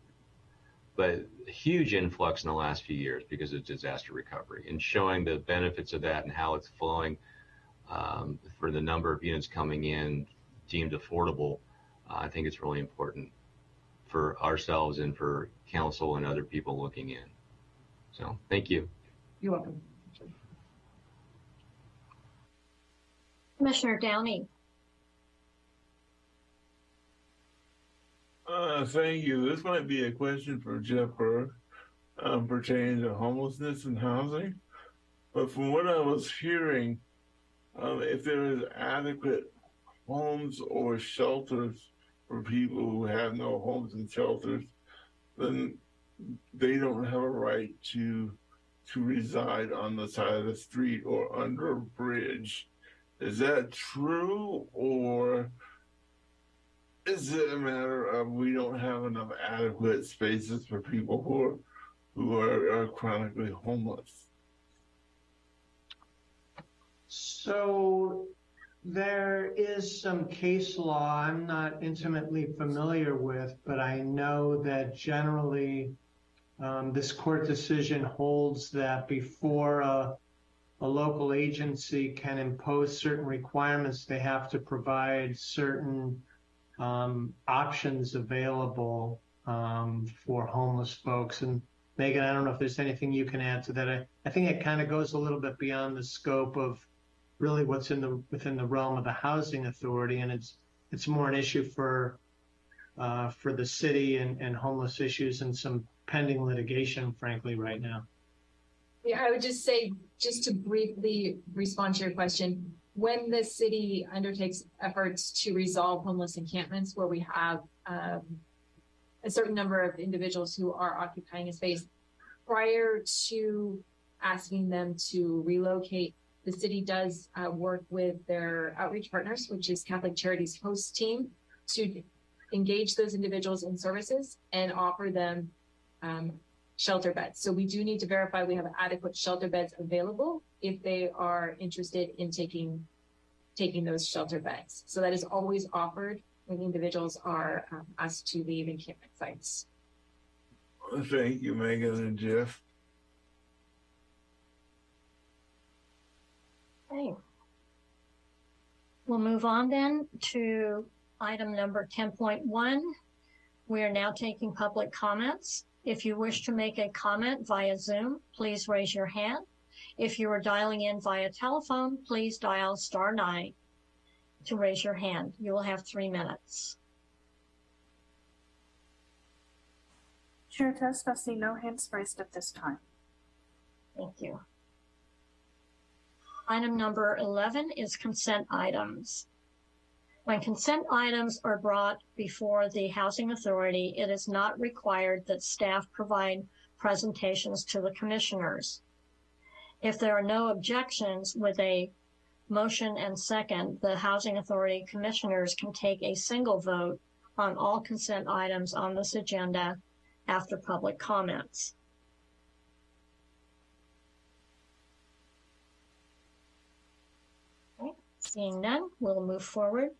but huge influx in the last few years because of disaster recovery and showing the benefits of that and how it's flowing um, for the number of units coming in deemed affordable, uh, I think it's really important for ourselves and for council and other people looking in. So thank you. You're welcome. Commissioner Downey. Uh, thank you. This might be a question for Jeff Burr um, pertaining to homelessness and housing. But from what I was hearing, um, if there is adequate homes or shelters for people who have no homes and shelters, then they don't have a right to to reside on the side of the street or under a bridge. Is that true, or is it a matter of we don't have enough adequate spaces for people who are who are, are chronically homeless? So there is some case law I'm not intimately familiar with, but I know that generally um, this court decision holds that before a, a local agency can impose certain requirements, they have to provide certain um, options available um, for homeless folks. And Megan, I don't know if there's anything you can add to that. I, I think it kind of goes a little bit beyond the scope of really what's in the within the realm of the housing authority, and it's it's more an issue for uh, for the city and, and homeless issues and some pending litigation, frankly, right now. Yeah, I would just say, just to briefly respond to your question, when the city undertakes efforts to resolve homeless encampments where we have um, a certain number of individuals who are occupying a space, prior to asking them to relocate, the city does uh, work with their outreach partners, which is Catholic Charities host team, to engage those individuals in services and offer them um, shelter beds. So we do need to verify we have adequate shelter beds available if they are interested in taking taking those shelter beds. So that is always offered when individuals are um, asked to leave encampment sites. Thank you, Megan and Jeff. Okay. We'll move on then to item number 10.1. We are now taking public comments. If you wish to make a comment via Zoom, please raise your hand. If you are dialing in via telephone, please dial star nine to raise your hand. You will have three minutes. Chair Test, I see no hands raised at this time. Thank you. Item number 11 is consent items. When consent items are brought before the Housing Authority, it is not required that staff provide presentations to the commissioners. If there are no objections with a motion and second, the Housing Authority commissioners can take a single vote on all consent items on this agenda after public comments. Okay, Seeing none, we'll move forward.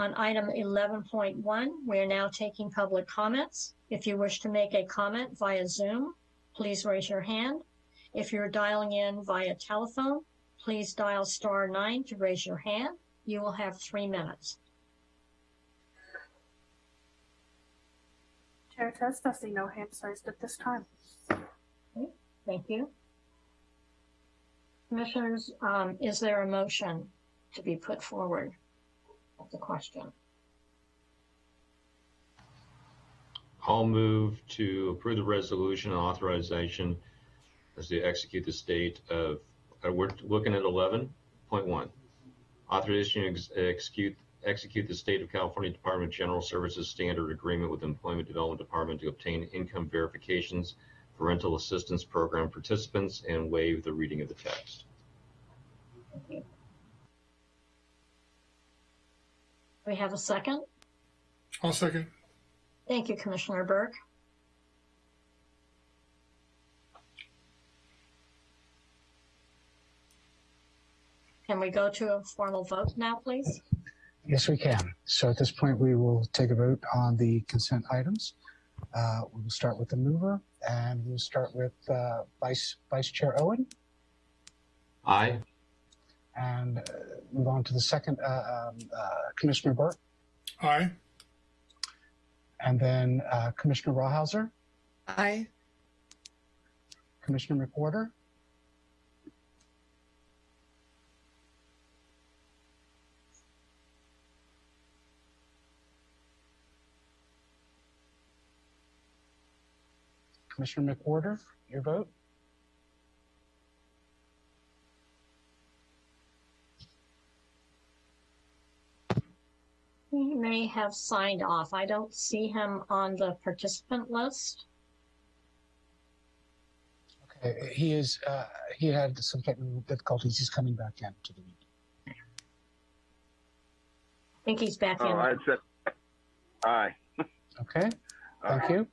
On item 11.1, we are now taking public comments. If you wish to make a comment via Zoom, please raise your hand. If you're dialing in via telephone, please dial star nine to raise your hand. You will have three minutes. Chair Test, I see no hands raised at this time. Thank you. Commissioners, um, is there a motion to be put forward? That's the question. I'll move to approve the resolution and authorization as to execute the state of, uh, we're looking at 11.1. Authorization to ex- execute, execute the state of California Department of General Services standard agreement with Employment Development Department to obtain income verifications for rental assistance program participants and waive the reading of the text. We have a second. I'll second. Thank you, Commissioner Burke. Can we go to a formal vote now, please? Yes, we can. So at this point, we will take a vote on the consent items. Uh, we will start with the mover, and we'll start with uh, Vice Vice Chair Owen, Aye. and uh, move on to the second uh, um, uh, Commissioner Burke, Aye. and then uh, Commissioner Rawhauser, Aye. Commissioner McWhorter, Commissioner McWhorter, your vote. He may have signed off. I don't see him on the participant list. Okay, he is. Uh, he had some technical difficulties. He's coming back in to the meeting. I think he's back Oh, in. I said, aye. Okay, thank you.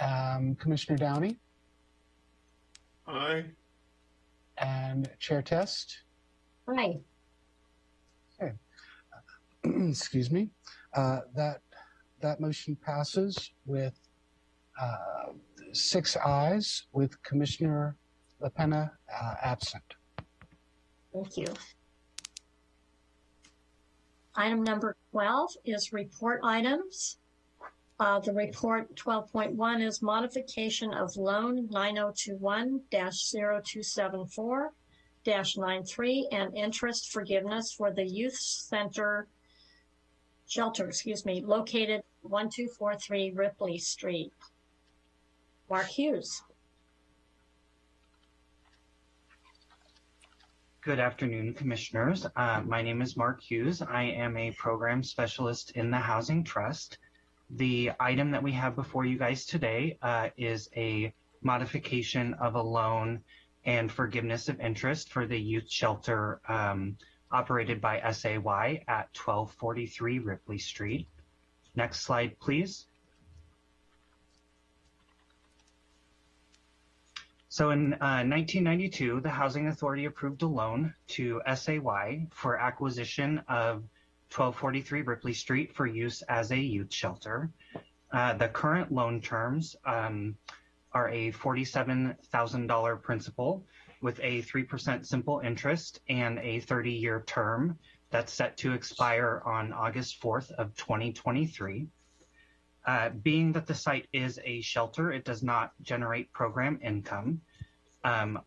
Um, Commissioner Downey Aye. and Chair Test. Aye. excuse me, uh, that that motion passes with uh, six ayes, with Commissioner LaPena uh, absent. Thank you. Item number 12 is report items. Uh, the report twelve point one is modification of loan nine oh two one 274 93 and interest forgiveness for the youth center shelter, excuse me, located one two four three Ripley Street. Mark Hughes. Good afternoon, Commissioners. Uh, my name is Mark Hughes. I am a program specialist in the Housing Trust. The item that we have before you guys today uh, is a modification of a loan and forgiveness of interest for the youth shelter um, operated by SAY at 1243 Ripley Street. Next slide, please. So in uh, 1992, the Housing Authority approved a loan to SAY for acquisition of 1243 Ripley Street for use as a youth shelter. Uh, the current loan terms um, are a $47,000 principal with a 3% simple interest and a 30-year term that's set to expire on August 4th of 2023. Uh, being that the site is a shelter, it does not generate program income. Um,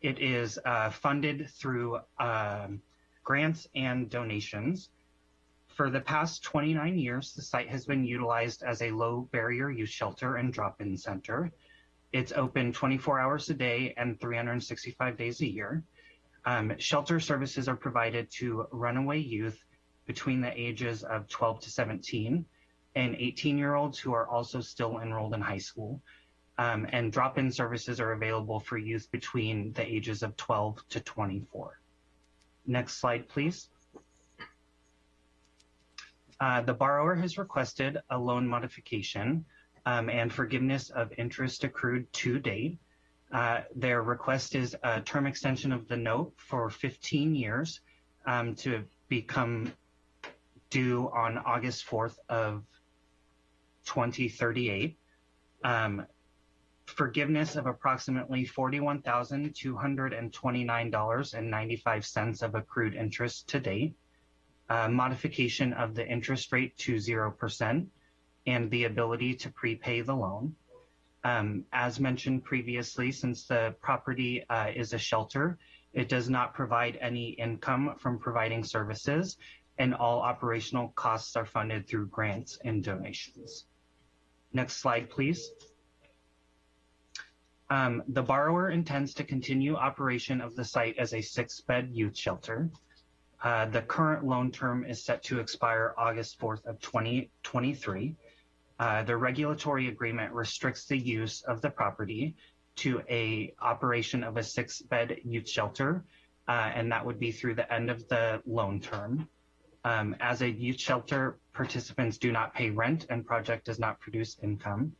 it is uh, funded through um, grants and donations. For the past 29 years, the site has been utilized as a low barrier youth shelter and drop-in center. It's open 24 hours a day and 365 days a year. Um, shelter services are provided to runaway youth between the ages of 12 to 17 and 18 year olds who are also still enrolled in high school. Um, and drop in services are available for youth between the ages of 12 to 24. Next slide, please. Uh, the borrower has requested a loan modification um, and forgiveness of interest accrued to date. Uh, their request is a term extension of the note for 15 years um, to become due on August 4th of 2038. Um, forgiveness of approximately $41,229.95 of accrued interest to date. Uh, modification of the interest rate to 0% and the ability to prepay the loan. Um, as mentioned previously, since the property uh, is a shelter, it does not provide any income from providing services, and all operational costs are funded through grants and donations. Next slide, please. Um, the borrower intends to continue operation of the site as a six-bed youth shelter. Uh, the current loan term is set to expire August 4th of 2023. Uh, the regulatory agreement restricts the use of the property to a operation of a six-bed youth shelter, uh, and that would be through the end of the loan term. Um, as a youth shelter, participants do not pay rent and project does not produce income.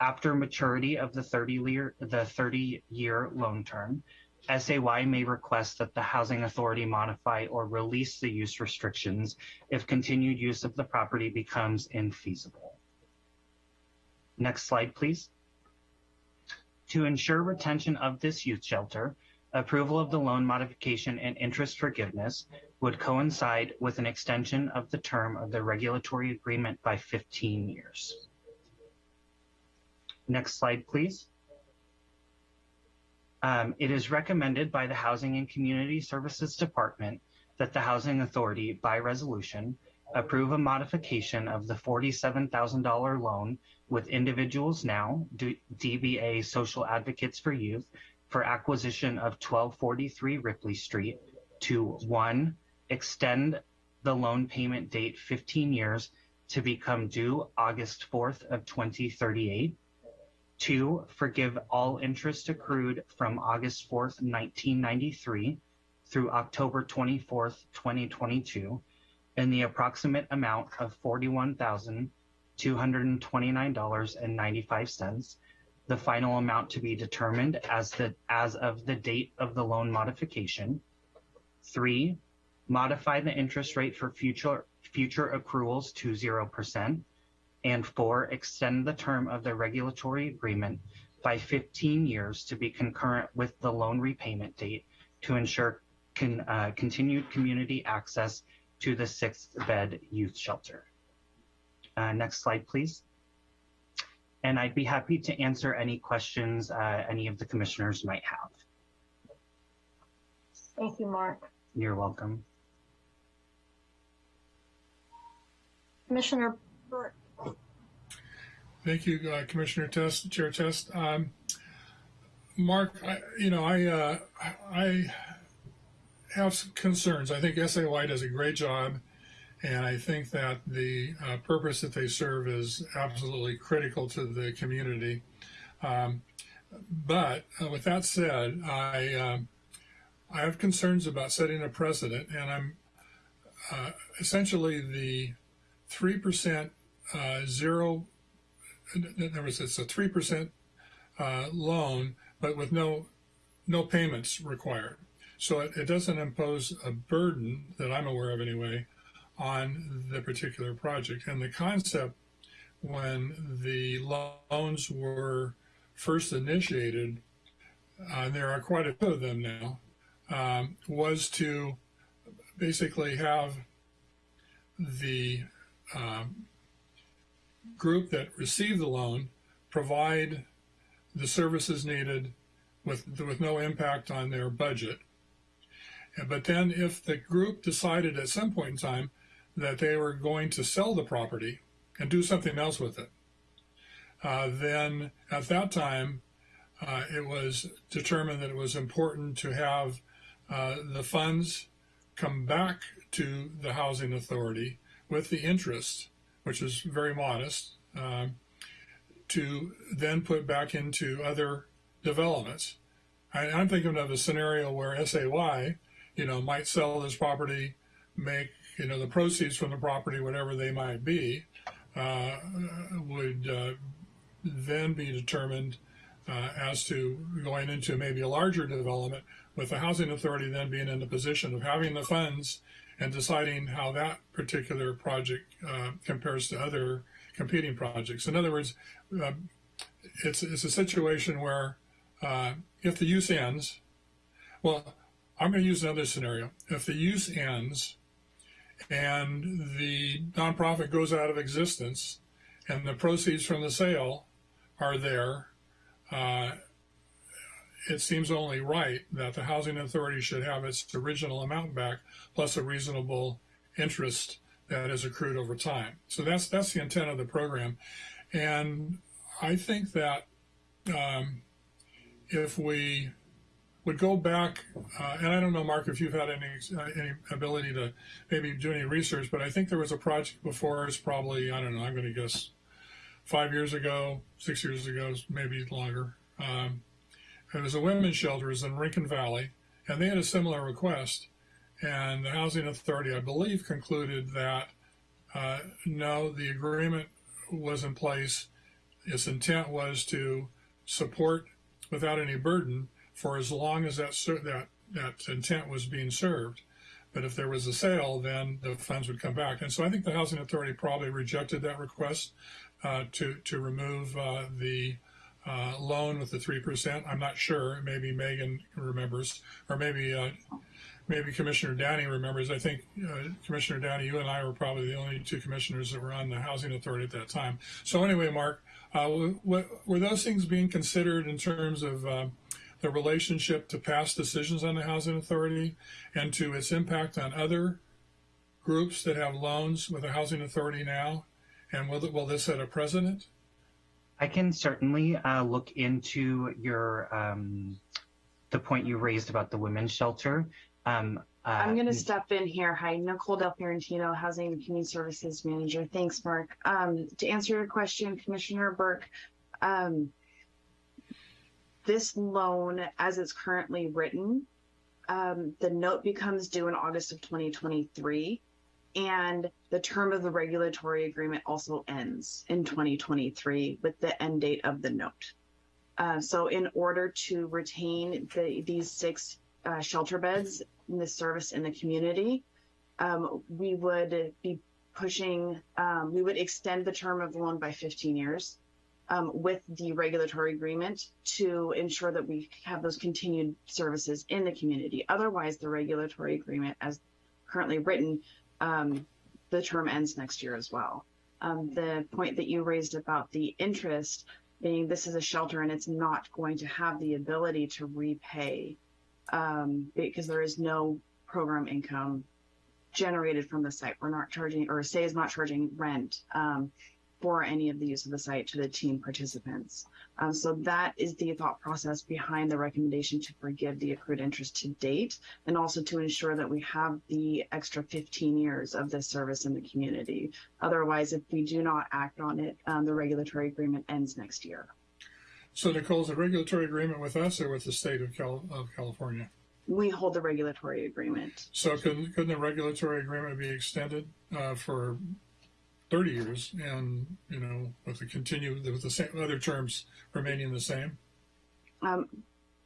After maturity of the 30-year the 30-year loan term, SAY may request that the Housing Authority modify or release the use restrictions if continued use of the property becomes infeasible. Next slide, please. To ensure retention of this youth shelter, approval of the loan modification and interest forgiveness would coincide with an extension of the term of the regulatory agreement by 15 years. Next slide, please. Um, it is recommended by the Housing and Community Services Department that the Housing Authority, by resolution, approve a modification of the $47,000 loan with Individuals Now, D- DBA Social Advocates for Youth, for acquisition of 1243 Ripley Street to one, extend the loan payment date 15 years to become due August 4th of 2038. Two, forgive all interest accrued from August 4th, 1993 through October 24th, 2022 in the approximate amount of $41,229.95, the final amount to be determined as the as of the date of the loan modification. Three, modify the interest rate for future future accruals to 0%. And four, extend the term of the regulatory agreement by 15 years to be concurrent with the loan repayment date to ensure con, uh, continued community access to the sixth bed youth shelter. Uh, next slide, please. And I'd be happy to answer any questions uh, any of the commissioners might have. Thank you, Mark. You're welcome. Commissioner Burke. Thank you, uh, Commissioner Test, Chair Test. Um, Mark, I, you know, I, uh, I have some concerns. I think SAY does a great job, and I think that the uh, purpose that they serve is absolutely critical to the community. Um, but uh, with that said, I, um, I have concerns about setting a precedent, and I'm uh, essentially the three percent uh, zero. Other words, it's a three percent uh, loan, but with no no payments required. So it, it doesn't impose a burden that I'm aware of anyway on the particular project. And the concept when the loans were first initiated, uh, there are quite a few of them now, um, was to basically have the um, group that received the loan provide the services needed with, with no impact on their budget. But then if the group decided at some point in time that they were going to sell the property and do something else with it, uh, then at that time uh, it was determined that it was important to have uh, the funds come back to the housing authority with the interest, which is very modest, um, to then put back into other developments. I, I'm thinking of a scenario where SAY, you know, might sell this property, make, you know, the proceeds from the property, whatever they might be, uh, would uh, then be determined uh, as to going into maybe a larger development with the housing authority then being in the position of having the funds and deciding how that particular project uh, compares to other competing projects. In other words, uh, it's, it's a situation where uh, if the use ends, well, I'm going to use another scenario. If the use ends and the nonprofit goes out of existence and the proceeds from the sale are there, uh, it seems only right that the housing authority should have its original amount back plus a reasonable interest that is accrued over time. So that's that's the intent of the program, and I think that um, if we would go back, uh, and I don't know, Mark, if you've had any uh, any ability to maybe do any research, but I think there was a project before us, probably I don't know, I'm going to guess five years ago, six years ago, maybe longer. Um, it was a women's shelter, it in Rincon Valley, and they had a similar request. And the Housing Authority, I believe, concluded that uh, no, the agreement was in place. Its intent was to support without any burden for as long as that that that intent was being served. But if there was a sale, then the funds would come back. And so I think the Housing Authority probably rejected that request uh, to to remove uh, the uh, loan with the three percent. I'm not sure. Maybe Megan remembers, or maybe uh, maybe Commissioner Downey remembers. I think uh, Commissioner Downey, you and I were probably the only two commissioners that were on the housing authority at that time. So anyway, Mark, uh, were those things being considered in terms of uh, the relationship to past decisions on the housing authority and to its impact on other groups that have loans with the housing authority now? And will, will this set a precedent? I can certainly uh, look into your um, the point you raised about the women's shelter. Um, uh, I'm going to step in here. Hi, Nicole Del Fiorentino, Housing and Community Services Manager. Thanks, Mark. Um, to answer your question, Commissioner Burke, um, this loan, as it's currently written, um, the note becomes due in August of 2023, and the term of the regulatory agreement also ends in 2023 with the end date of the note. Uh, so, in order to retain the, these six uh, shelter beds in the service in the community, um, we would be pushing, um, we would extend the term of the loan by 15 years um, with the regulatory agreement to ensure that we have those continued services in the community. Otherwise, the regulatory agreement, as currently written, um, the term ends next year as well. Um, the point that you raised about the interest being this is a shelter and it's not going to have the ability to repay um, because there is no program income generated from the site. We're not charging, or SAY is not charging rent um, for any of the use of the site to the team participants. Um, so that is the thought process behind the recommendation to forgive the accrued interest to date, and also to ensure that we have the extra 15 years of this service in the community. Otherwise, if we do not act on it, um, the regulatory agreement ends next year. So Nicole, is a regulatory agreement with us or with the state of, Cal- of California? We hold the regulatory agreement. So couldn't, couldn't the regulatory agreement be extended uh, for 30 years and, you know, with the continue, with the same, other terms remaining the same? Um,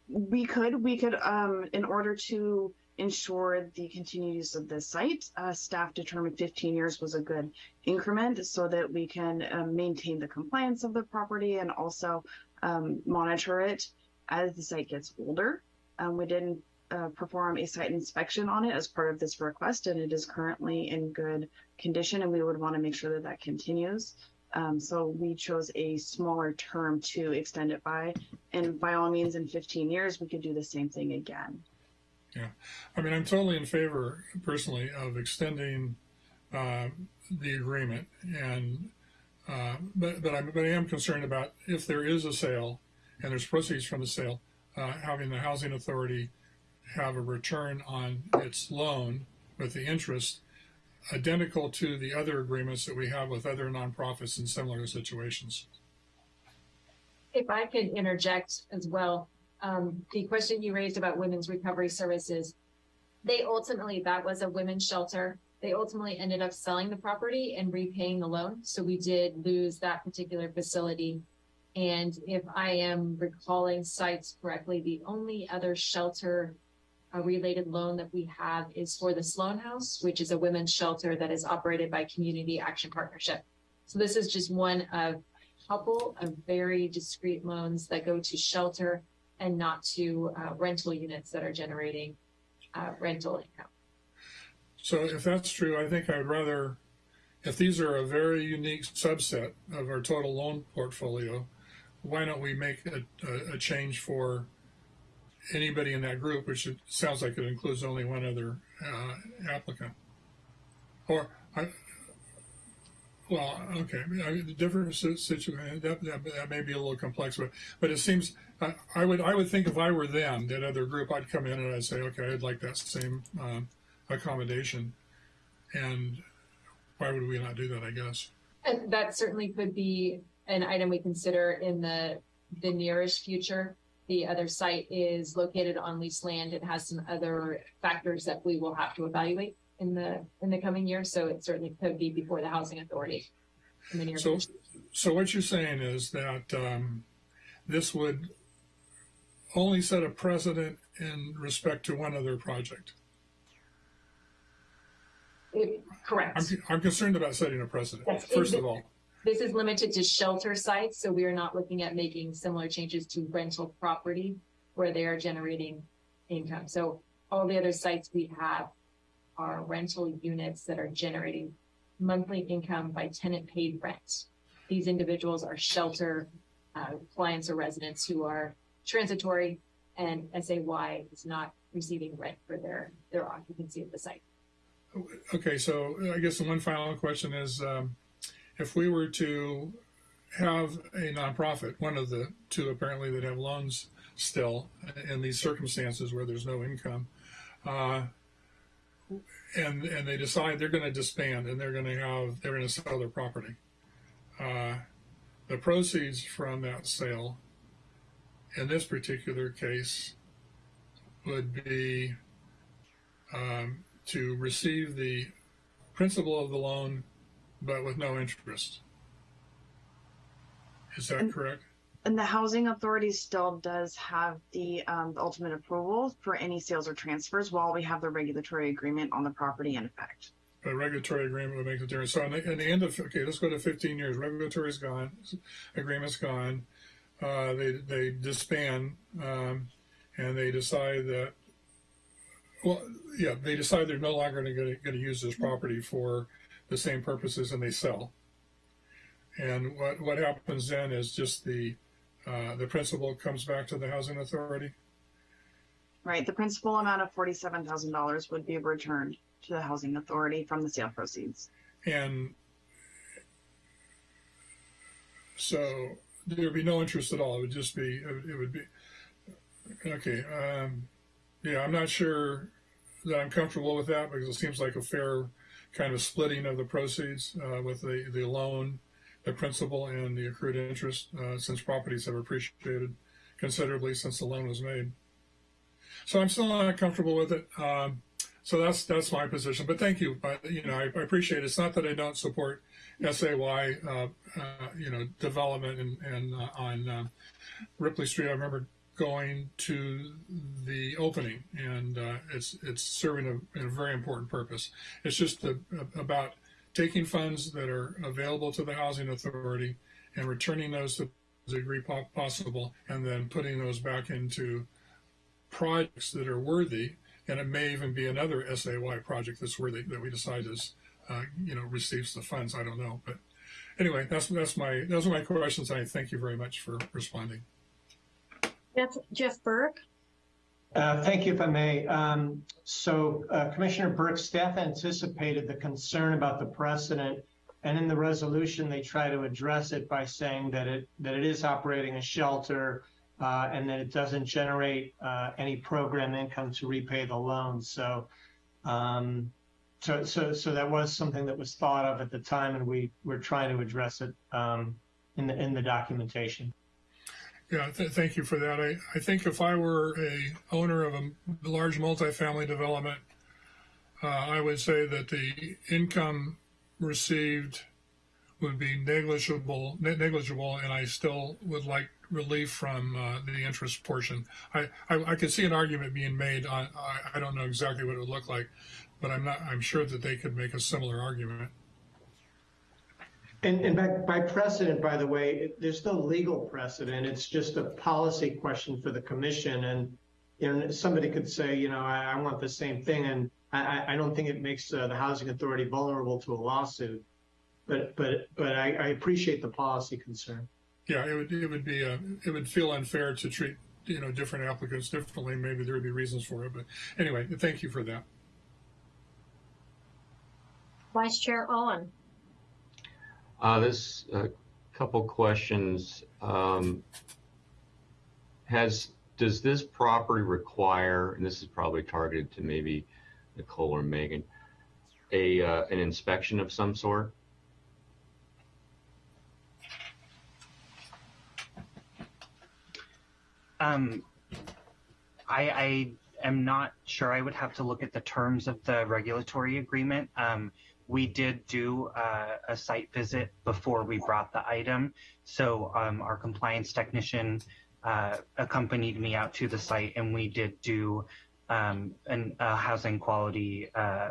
we could, we could, um, in order to ensure the continued use of the site, uh, staff determined 15 years was a good increment so that we can um, maintain the compliance of the property and also um, monitor it as the site gets older. Um, we didn't uh, perform a site inspection on it as part of this request, and it is currently in good condition, and we would want to make sure that that continues. Um, so we chose a smaller term to extend it by, and by all means, in 15 years, we could do the same thing again. Yeah, I mean, I'm totally in favor personally of extending uh, the agreement, and uh, but but I'm but I am concerned about if there is a sale and there's proceeds from the sale, uh, having the housing authority have a return on its loan with the interest identical to the other agreements that we have with other nonprofits in similar situations. If I could interject as well, um, the question you raised about women's recovery services, they ultimately, that was a women's shelter. They ultimately ended up selling the property and repaying the loan. So we did lose that particular facility. And if I am recalling sites correctly, the only other shelter a related loan that we have is for the Sloan House, which is a women's shelter that is operated by Community Action Partnership. So this is just one of a couple of very discrete loans that go to shelter and not to uh, rental units that are generating uh, rental income. So if that's true, I think I would rather, if these are a very unique subset of our total loan portfolio, why don't we make a, a, a change for anybody in that group, which it sounds like it includes only one other uh, applicant. Or, I, well, okay, I mean, the different situation that, that, that may be a little complex, but but it seems I, I would I would think if I were them, that other group, I'd come in and I'd say, okay, I'd like that same um, accommodation, and why would we not do that? I guess. And that certainly could be an item we consider in the the nearest future. The other site is located on leased land. It has some other factors that we will have to evaluate in the in the coming years. So it certainly could be before the housing authority in the near So, future. so what you're saying is that um, this would only set a precedent in respect to one other project. It- correct. I'm, I'm concerned about setting a precedent, Yes, first it- of all. This is limited to shelter sites, so we are not looking at making similar changes to rental property where they are generating income. So all the other sites we have are rental units that are generating monthly income by tenant paid rent. These individuals are shelter uh, clients or residents who are transitory and SAY is not receiving rent for their, their occupancy of the site. Okay, so I guess the one final question is, um, if we were to have a nonprofit, one of the two apparently that have loans still in these circumstances where there's no income, uh, and and they decide they're going to disband and they're going to have they're going to sell their property. Uh, the proceeds from that sale, in this particular case, would be um, to receive the principal of the loan, but with no interest. Is that And- correct? And the housing authority still does have the, um, the ultimate approval for any sales or transfers while we have the regulatory agreement on the property in effect. A regulatory agreement would make the difference. So in the, in the end of, okay, let's go to 15 years. Regulatory's gone, agreement's gone. Uh, they, they disband, um, and they decide that, well, yeah, they decide they're no longer going to, going to use this property for the same purposes and they sell. And what, what happens then is just the, uh, the principal comes back to the housing authority? Right, the principal amount of forty-seven thousand dollars would be returned to the housing authority from the sale proceeds. And so there would be no interest at all. It would just be, it would- be, okay. Um, yeah, I'm not sure that I'm comfortable with that because it seems like a fair kind of splitting of the proceeds uh, with the, the loan, the principal, and the accrued interest uh, since properties have appreciated considerably since the loan was made. So I'm still not comfortable with it. Um, so that's that's my position. But thank you. But you know, I, I appreciate it. It's not that I don't support SAY, uh, uh, you know, development and and uh, on uh, Ripley Street. I remember going to the opening, and uh, it's it's serving a, a very important purpose. It's just a, a- about taking funds that are available to the housing authority and returning those to the degree po- possible, and then putting those back into projects that are worthy, and it may even be another SAY project that's worthy that we decide is, uh, you know, receives the funds. I don't know, but anyway, that's that's my those are my questions. I thank you very much for responding. Jeff, Jeff Burke, Uh, Thank you, if I may. Um, So uh, Commissioner Burke, staff anticipated the concern about the precedent, and in the resolution, they try to address it by saying that it, that it is operating a shelter uh, and that it doesn't generate uh, any program income to repay the loan. So, um, so, so, so that was something that was thought of at the time, and we were trying to address it um, in the, in the documentation. Yeah, th- thank you for that. I, I think if I were a owner of a large multifamily development, uh, I would say that the income received would be negligible, ne- negligible, and I still would like relief from uh, the interest portion. I, I, I could see an argument being made on, I, I don't know exactly what it would look like, but I'm not, I'm sure that they could make a similar argument. And, and by, by precedent, by the way, it, there's no legal precedent. It's just a policy question for the commission. And, you know, somebody could say, you know, I, I want the same thing. And I, I- I don't think it makes uh, the housing authority vulnerable to a lawsuit. But, but, but I, I appreciate the policy concern. Yeah, it would, it would be, uh, it would feel unfair to treat, you know, different applicants differently. Maybe there would be reasons for it, but anyway, thank you for that. Vice Chair Owen, Uh, this, a couple questions. Um, has, does this property require, and this is probably targeted to maybe Nicole or Megan, a, uh, an inspection of some sort? Um, I, I am not sure. I would have to look at the terms of the regulatory agreement. Um, we did do uh, a site visit before we brought the item. So um, our compliance technician uh, accompanied me out to the site and we did do um, an, a housing quality, uh,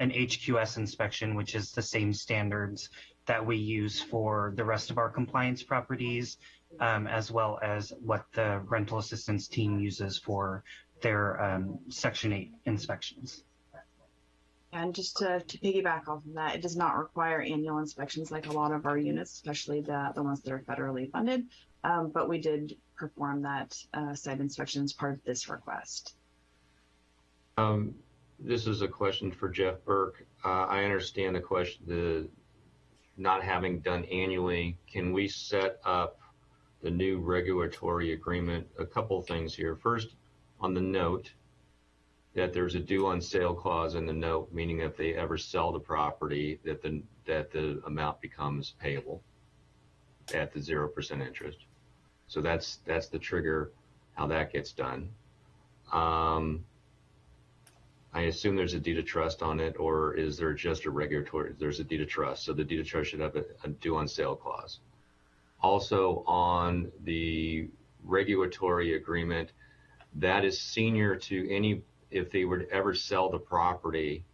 an HQS inspection, which is the same standards that we use for the rest of our compliance properties um, as well as what the rental assistance team uses for their um, Section 8 inspections. And just to, to piggyback off of that, it does not require annual inspections like a lot of our units, especially the, the ones that are federally funded. Um, but we did perform that uh, site inspection as part of this request. Um, this is a question for Jeff Burke. Uh, I understand the question, the not having done annually. Can we set up the new regulatory agreement? A couple things here. First, on the note, that there's a due on sale clause in the note, meaning if they ever sell the property, that the, that the amount becomes payable at the 0% interest. So that's, that's the trigger, how that gets done. Um, I assume there's a deed of trust on it, or is there just a regulatory, there's a deed of trust, so the deed of trust should have a, a due on sale clause. Also, on the regulatory agreement, that is senior to any, if they were to ever sell the property,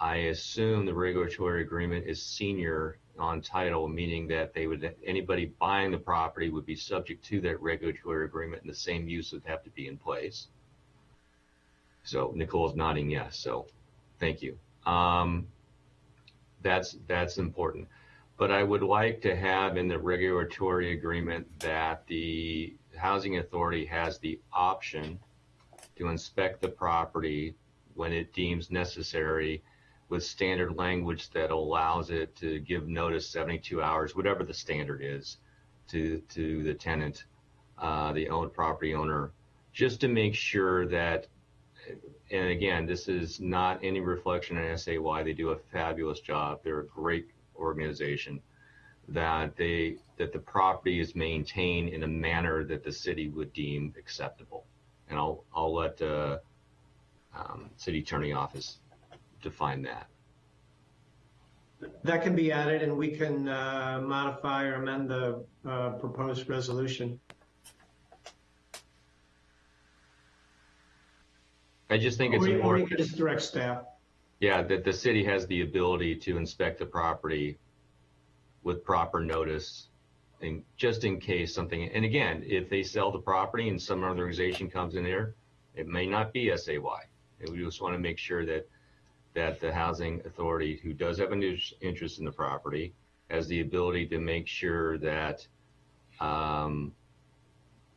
I assume the regulatory agreement is senior on title, meaning that they would, anybody buying the property would be subject to that regulatory agreement and the same use would have to be in place. So Nicole's nodding yes, so thank you. Um, that's, that's important. But I would like to have in the regulatory agreement that the housing authority has the option to inspect the property when it deems necessary with standard language that allows it to give notice 72 hours, whatever the standard is, to, to the tenant, uh, the owned property owner, just to make sure that, and again, this is not any reflection on SAY. They do a fabulous job. They're a great organization. That they that the property is maintained in a manner that the city would deem acceptable. And I'll I'll let uh, um, city attorney office define that. That can be added and we can uh, modify or amend the uh, proposed resolution. I just think it's Or you- or you important. can just direct staff. Yeah, that the city has the ability to inspect the property with proper notice and just in case something, and again, if they sell the property and some organization comes in there, it may not be SAY. And we just want to make sure that, that the housing authority who does have an interest in the property has the ability to make sure that, um,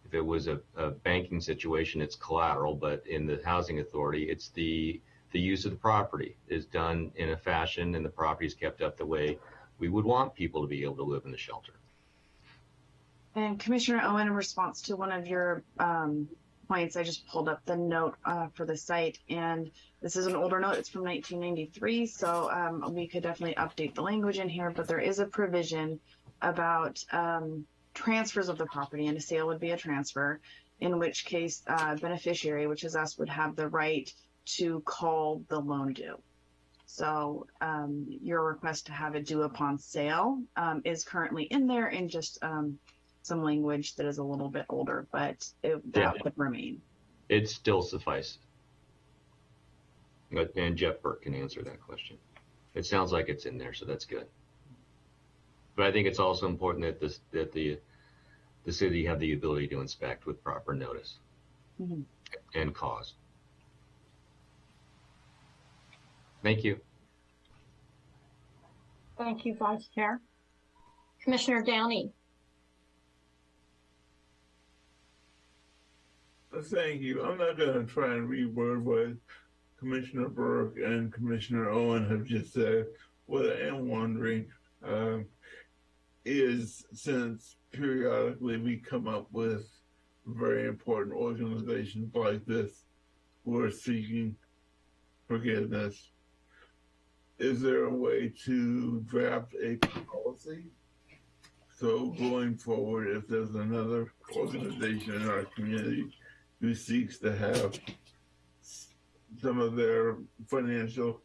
if it was a, a banking situation, it's collateral, but in the housing authority, it's the, the use of the property is done in a fashion and the property is kept up the way we would want people to be able to live in the shelter. And Commissioner Owen, in response to one of your um, points, I just pulled up the note uh, for the site, and this is an older note. It's from 1993, so um, we could definitely update the language in here. But there is a provision about um, transfers of the property, and a sale would be a transfer. In which case, uh, beneficiary, which is us, would have the right to call the loan due. So um, your request to have it due upon sale um, is currently in there, and just um, some language that is a little bit older, but it, that Yeah. would remain. It still suffices. But, and Jeff Burke can answer that question. It sounds like it's in there, so that's good. But I think it's also important that this, that the, the city have the ability to inspect with proper notice Mhm. and cause. Thank you. Thank you, Vice Chair. Commissioner Downey. Thank you. I'm not going to try and reword what Commissioner Burke and Commissioner Owen have just said. What I am wondering um, is since periodically we come up with very important organizations like this who are seeking forgiveness, is there a way to draft a policy? So going forward, if there's another organization in our community who seeks to have some of their financial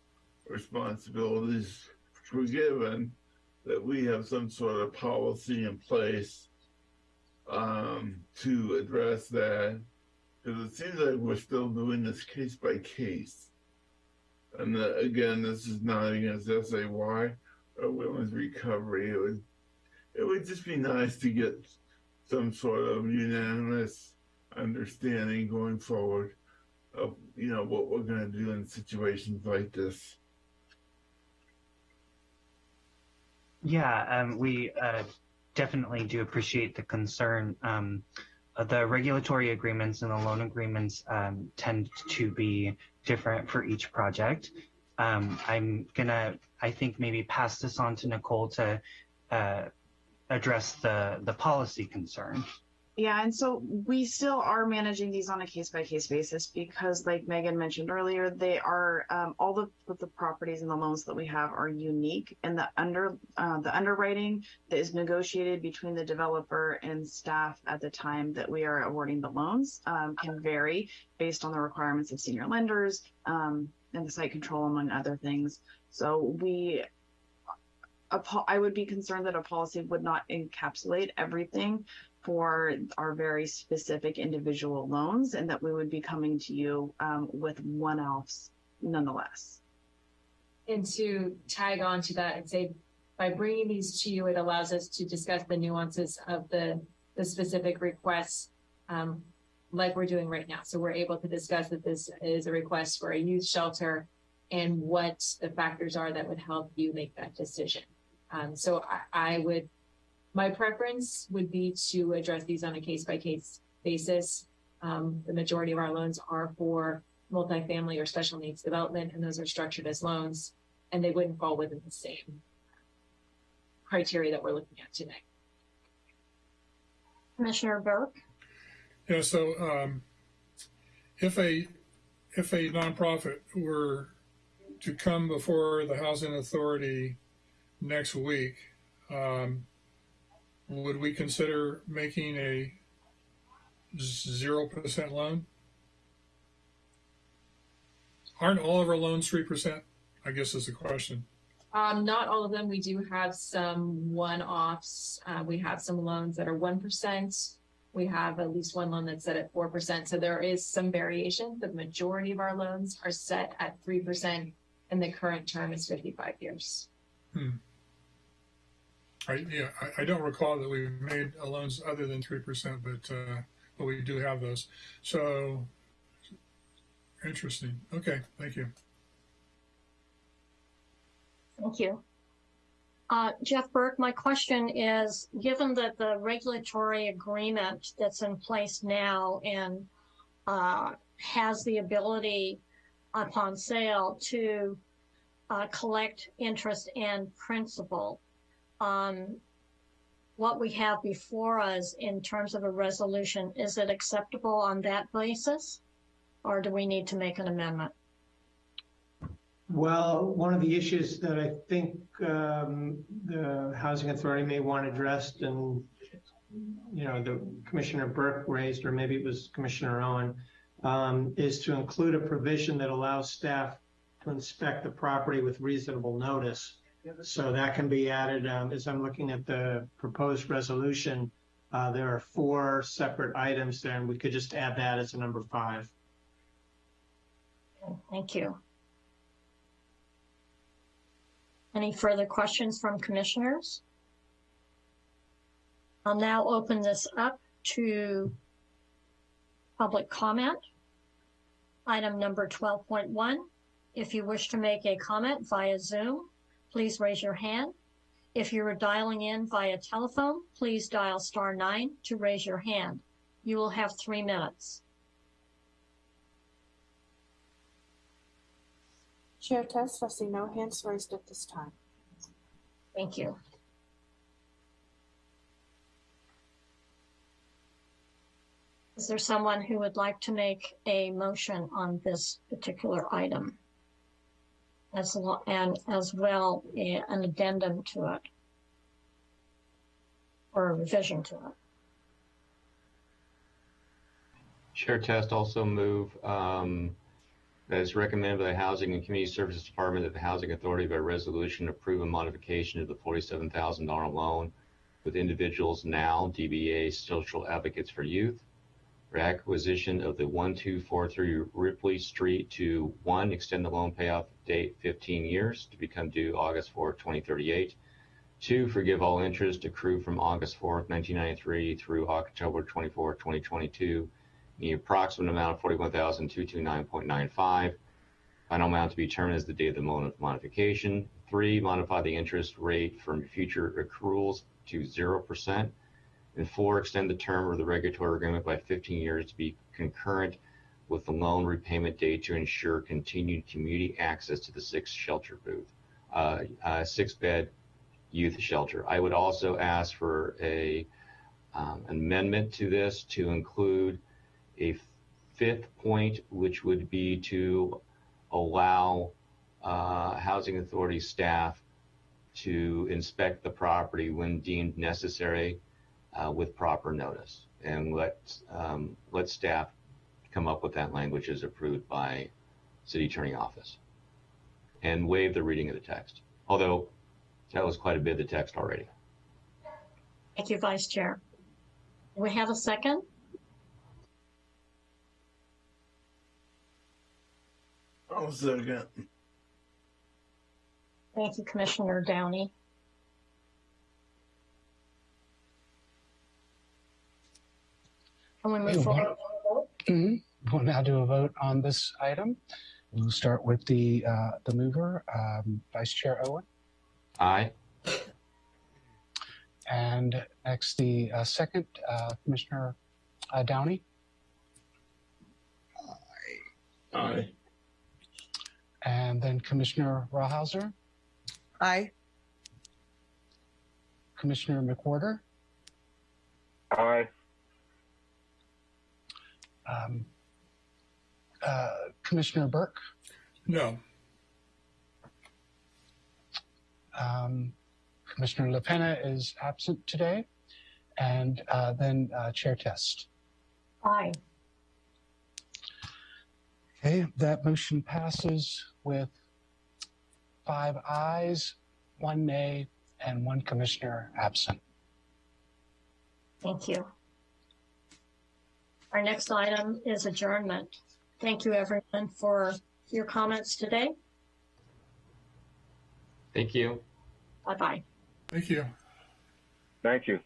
responsibilities forgiven, that we have some sort of policy in place um, to address that. Because it seems like we're still doing this case by case. And uh, again, this is not against SAY or women's recovery. It would, it would just be nice to get some sort of unanimous understanding going forward of you know what we're going to do in situations like this. Yeah, um, we uh, definitely do appreciate the concern. Um, the regulatory agreements and the loan agreements um, tend to be different for each project. Um, I'm gonna, I think, maybe pass this on to Nicole to uh, address the the policy concern. Yeah, and so we still are managing these on a case by case basis because, like Megan mentioned earlier, they are um, all the, the properties and the loans that we have are unique, and the under uh, the underwriting that is negotiated between the developer and staff at the time that we are awarding the loans um, can vary based on the requirements of senior lenders um, and the site control, among other things. So we I would be concerned that a policy would not encapsulate everything for our very specific individual loans and that we would be coming to you um, with one-offs nonetheless. And to tag on to that and say, by bringing these to you, it allows us to discuss the nuances of the, the specific requests, um, like we're doing right now. So we're able to discuss that this is a request for a youth shelter and what the factors are that would help you make that decision. Um, so I, I would, my preference would be to address these on a case by case basis. Um, the majority of our loans are for multifamily or special needs development, and those are structured as loans, and they wouldn't fall within the same criteria that we're looking at today. Commissioner Burke? Yeah, so um, if a if a nonprofit were to come before the housing authority next week, um, would we consider making a zero percent loan? Aren't all of our loans three percent? I guess is the question. Um, not all of them. We do have some one-offs. Uh, we have some loans that are one percent. We have at least one loan that's set at four percent. So there is some variation. The majority of our loans are set at three percent, and the current term is fifty-five years. Hmm. I, yeah, I, I don't recall that we've made loans other than three percent, but uh, but we do have those. So interesting. Okay, thank you. Thank you. Uh, Jeff Burke, my question is, given that the regulatory agreement that's in place now and uh, has the ability upon sale to uh, collect interest and principal, what we have before us in terms of a resolution, is it acceptable on that basis? Or do we need to make an amendment? Well, one of the issues that I think um, the Housing Authority may want addressed and, you know, the Commissioner Burke raised, or maybe it was Commissioner Owen, um, is to include a provision that allows staff to inspect the property with reasonable notice. So that can be added, um, as I'm looking at the proposed resolution, uh, there are four separate items there, and we could just add that as a number five. Thank you. Any further questions from commissioners? I'll now open this up to public comment. Item number 12.1. If you wish to make a comment via Zoom, please raise your hand. If you are dialing in via telephone, please dial star nine to raise your hand. You will have three minutes. Chair Test, I see no hands raised at this time. Thank you. Is there someone who would like to make a motion on this particular item? As lo- and as well, eh, an addendum to it? Or a revision to it? Chair Test also move um, recommended by the Housing and Community Services Department that the Housing Authority by resolution approve a modification of the forty-seven thousand dollar loan with individuals now DBA Social Advocates for Youth acquisition of the one two four three Ripley Street to one, extend the loan payoff date fifteen years to become due August 4, twenty thirty-eight. Two, forgive all interest accrued from August 4, nineteen ninety-three through October 24, twenty twenty-two the approximate amount of forty-one thousand two two nine point nine five. Final amount to be determined as the date of the loan modification. Three, modify the interest rate from future accruals to zero percent. And four, extend the term of the regulatory agreement by fifteen years to be concurrent with the loan repayment date to ensure continued community access to the six shelter booth, uh, uh, six bed youth shelter. I would also ask for a um, amendment to this to include a fifth point, which would be to allow uh, housing authority staff to inspect the property when deemed necessary uh, with proper notice. And let, um, let staff come up with that language as approved by city attorney office. And waive the reading of the text. Although that was quite a bit of the text already. Thank you, Vice Chair. We have a second? I'll second. Thank you, Commissioner Downey. Can we move We forward? want- Mhm. We'll now do a vote on this item. We'll start with the, uh, the mover, um, Vice Chair Owen, Aye. And next, the uh, second, uh, Commissioner uh, Downey. Aye. And then Commissioner Rawhauser, Aye. Commissioner McWhorter, Aye. Um, uh, Commissioner Burke, No. um, Commissioner LaPena is absent today, and uh, then uh, Chair Test. Aye. Okay, that motion passes with five ayes, one nay, and one commissioner absent. Thank you. Our next item is adjournment. Thank you, everyone, for your comments today. Thank you. Bye-bye. Thank you. Thank you.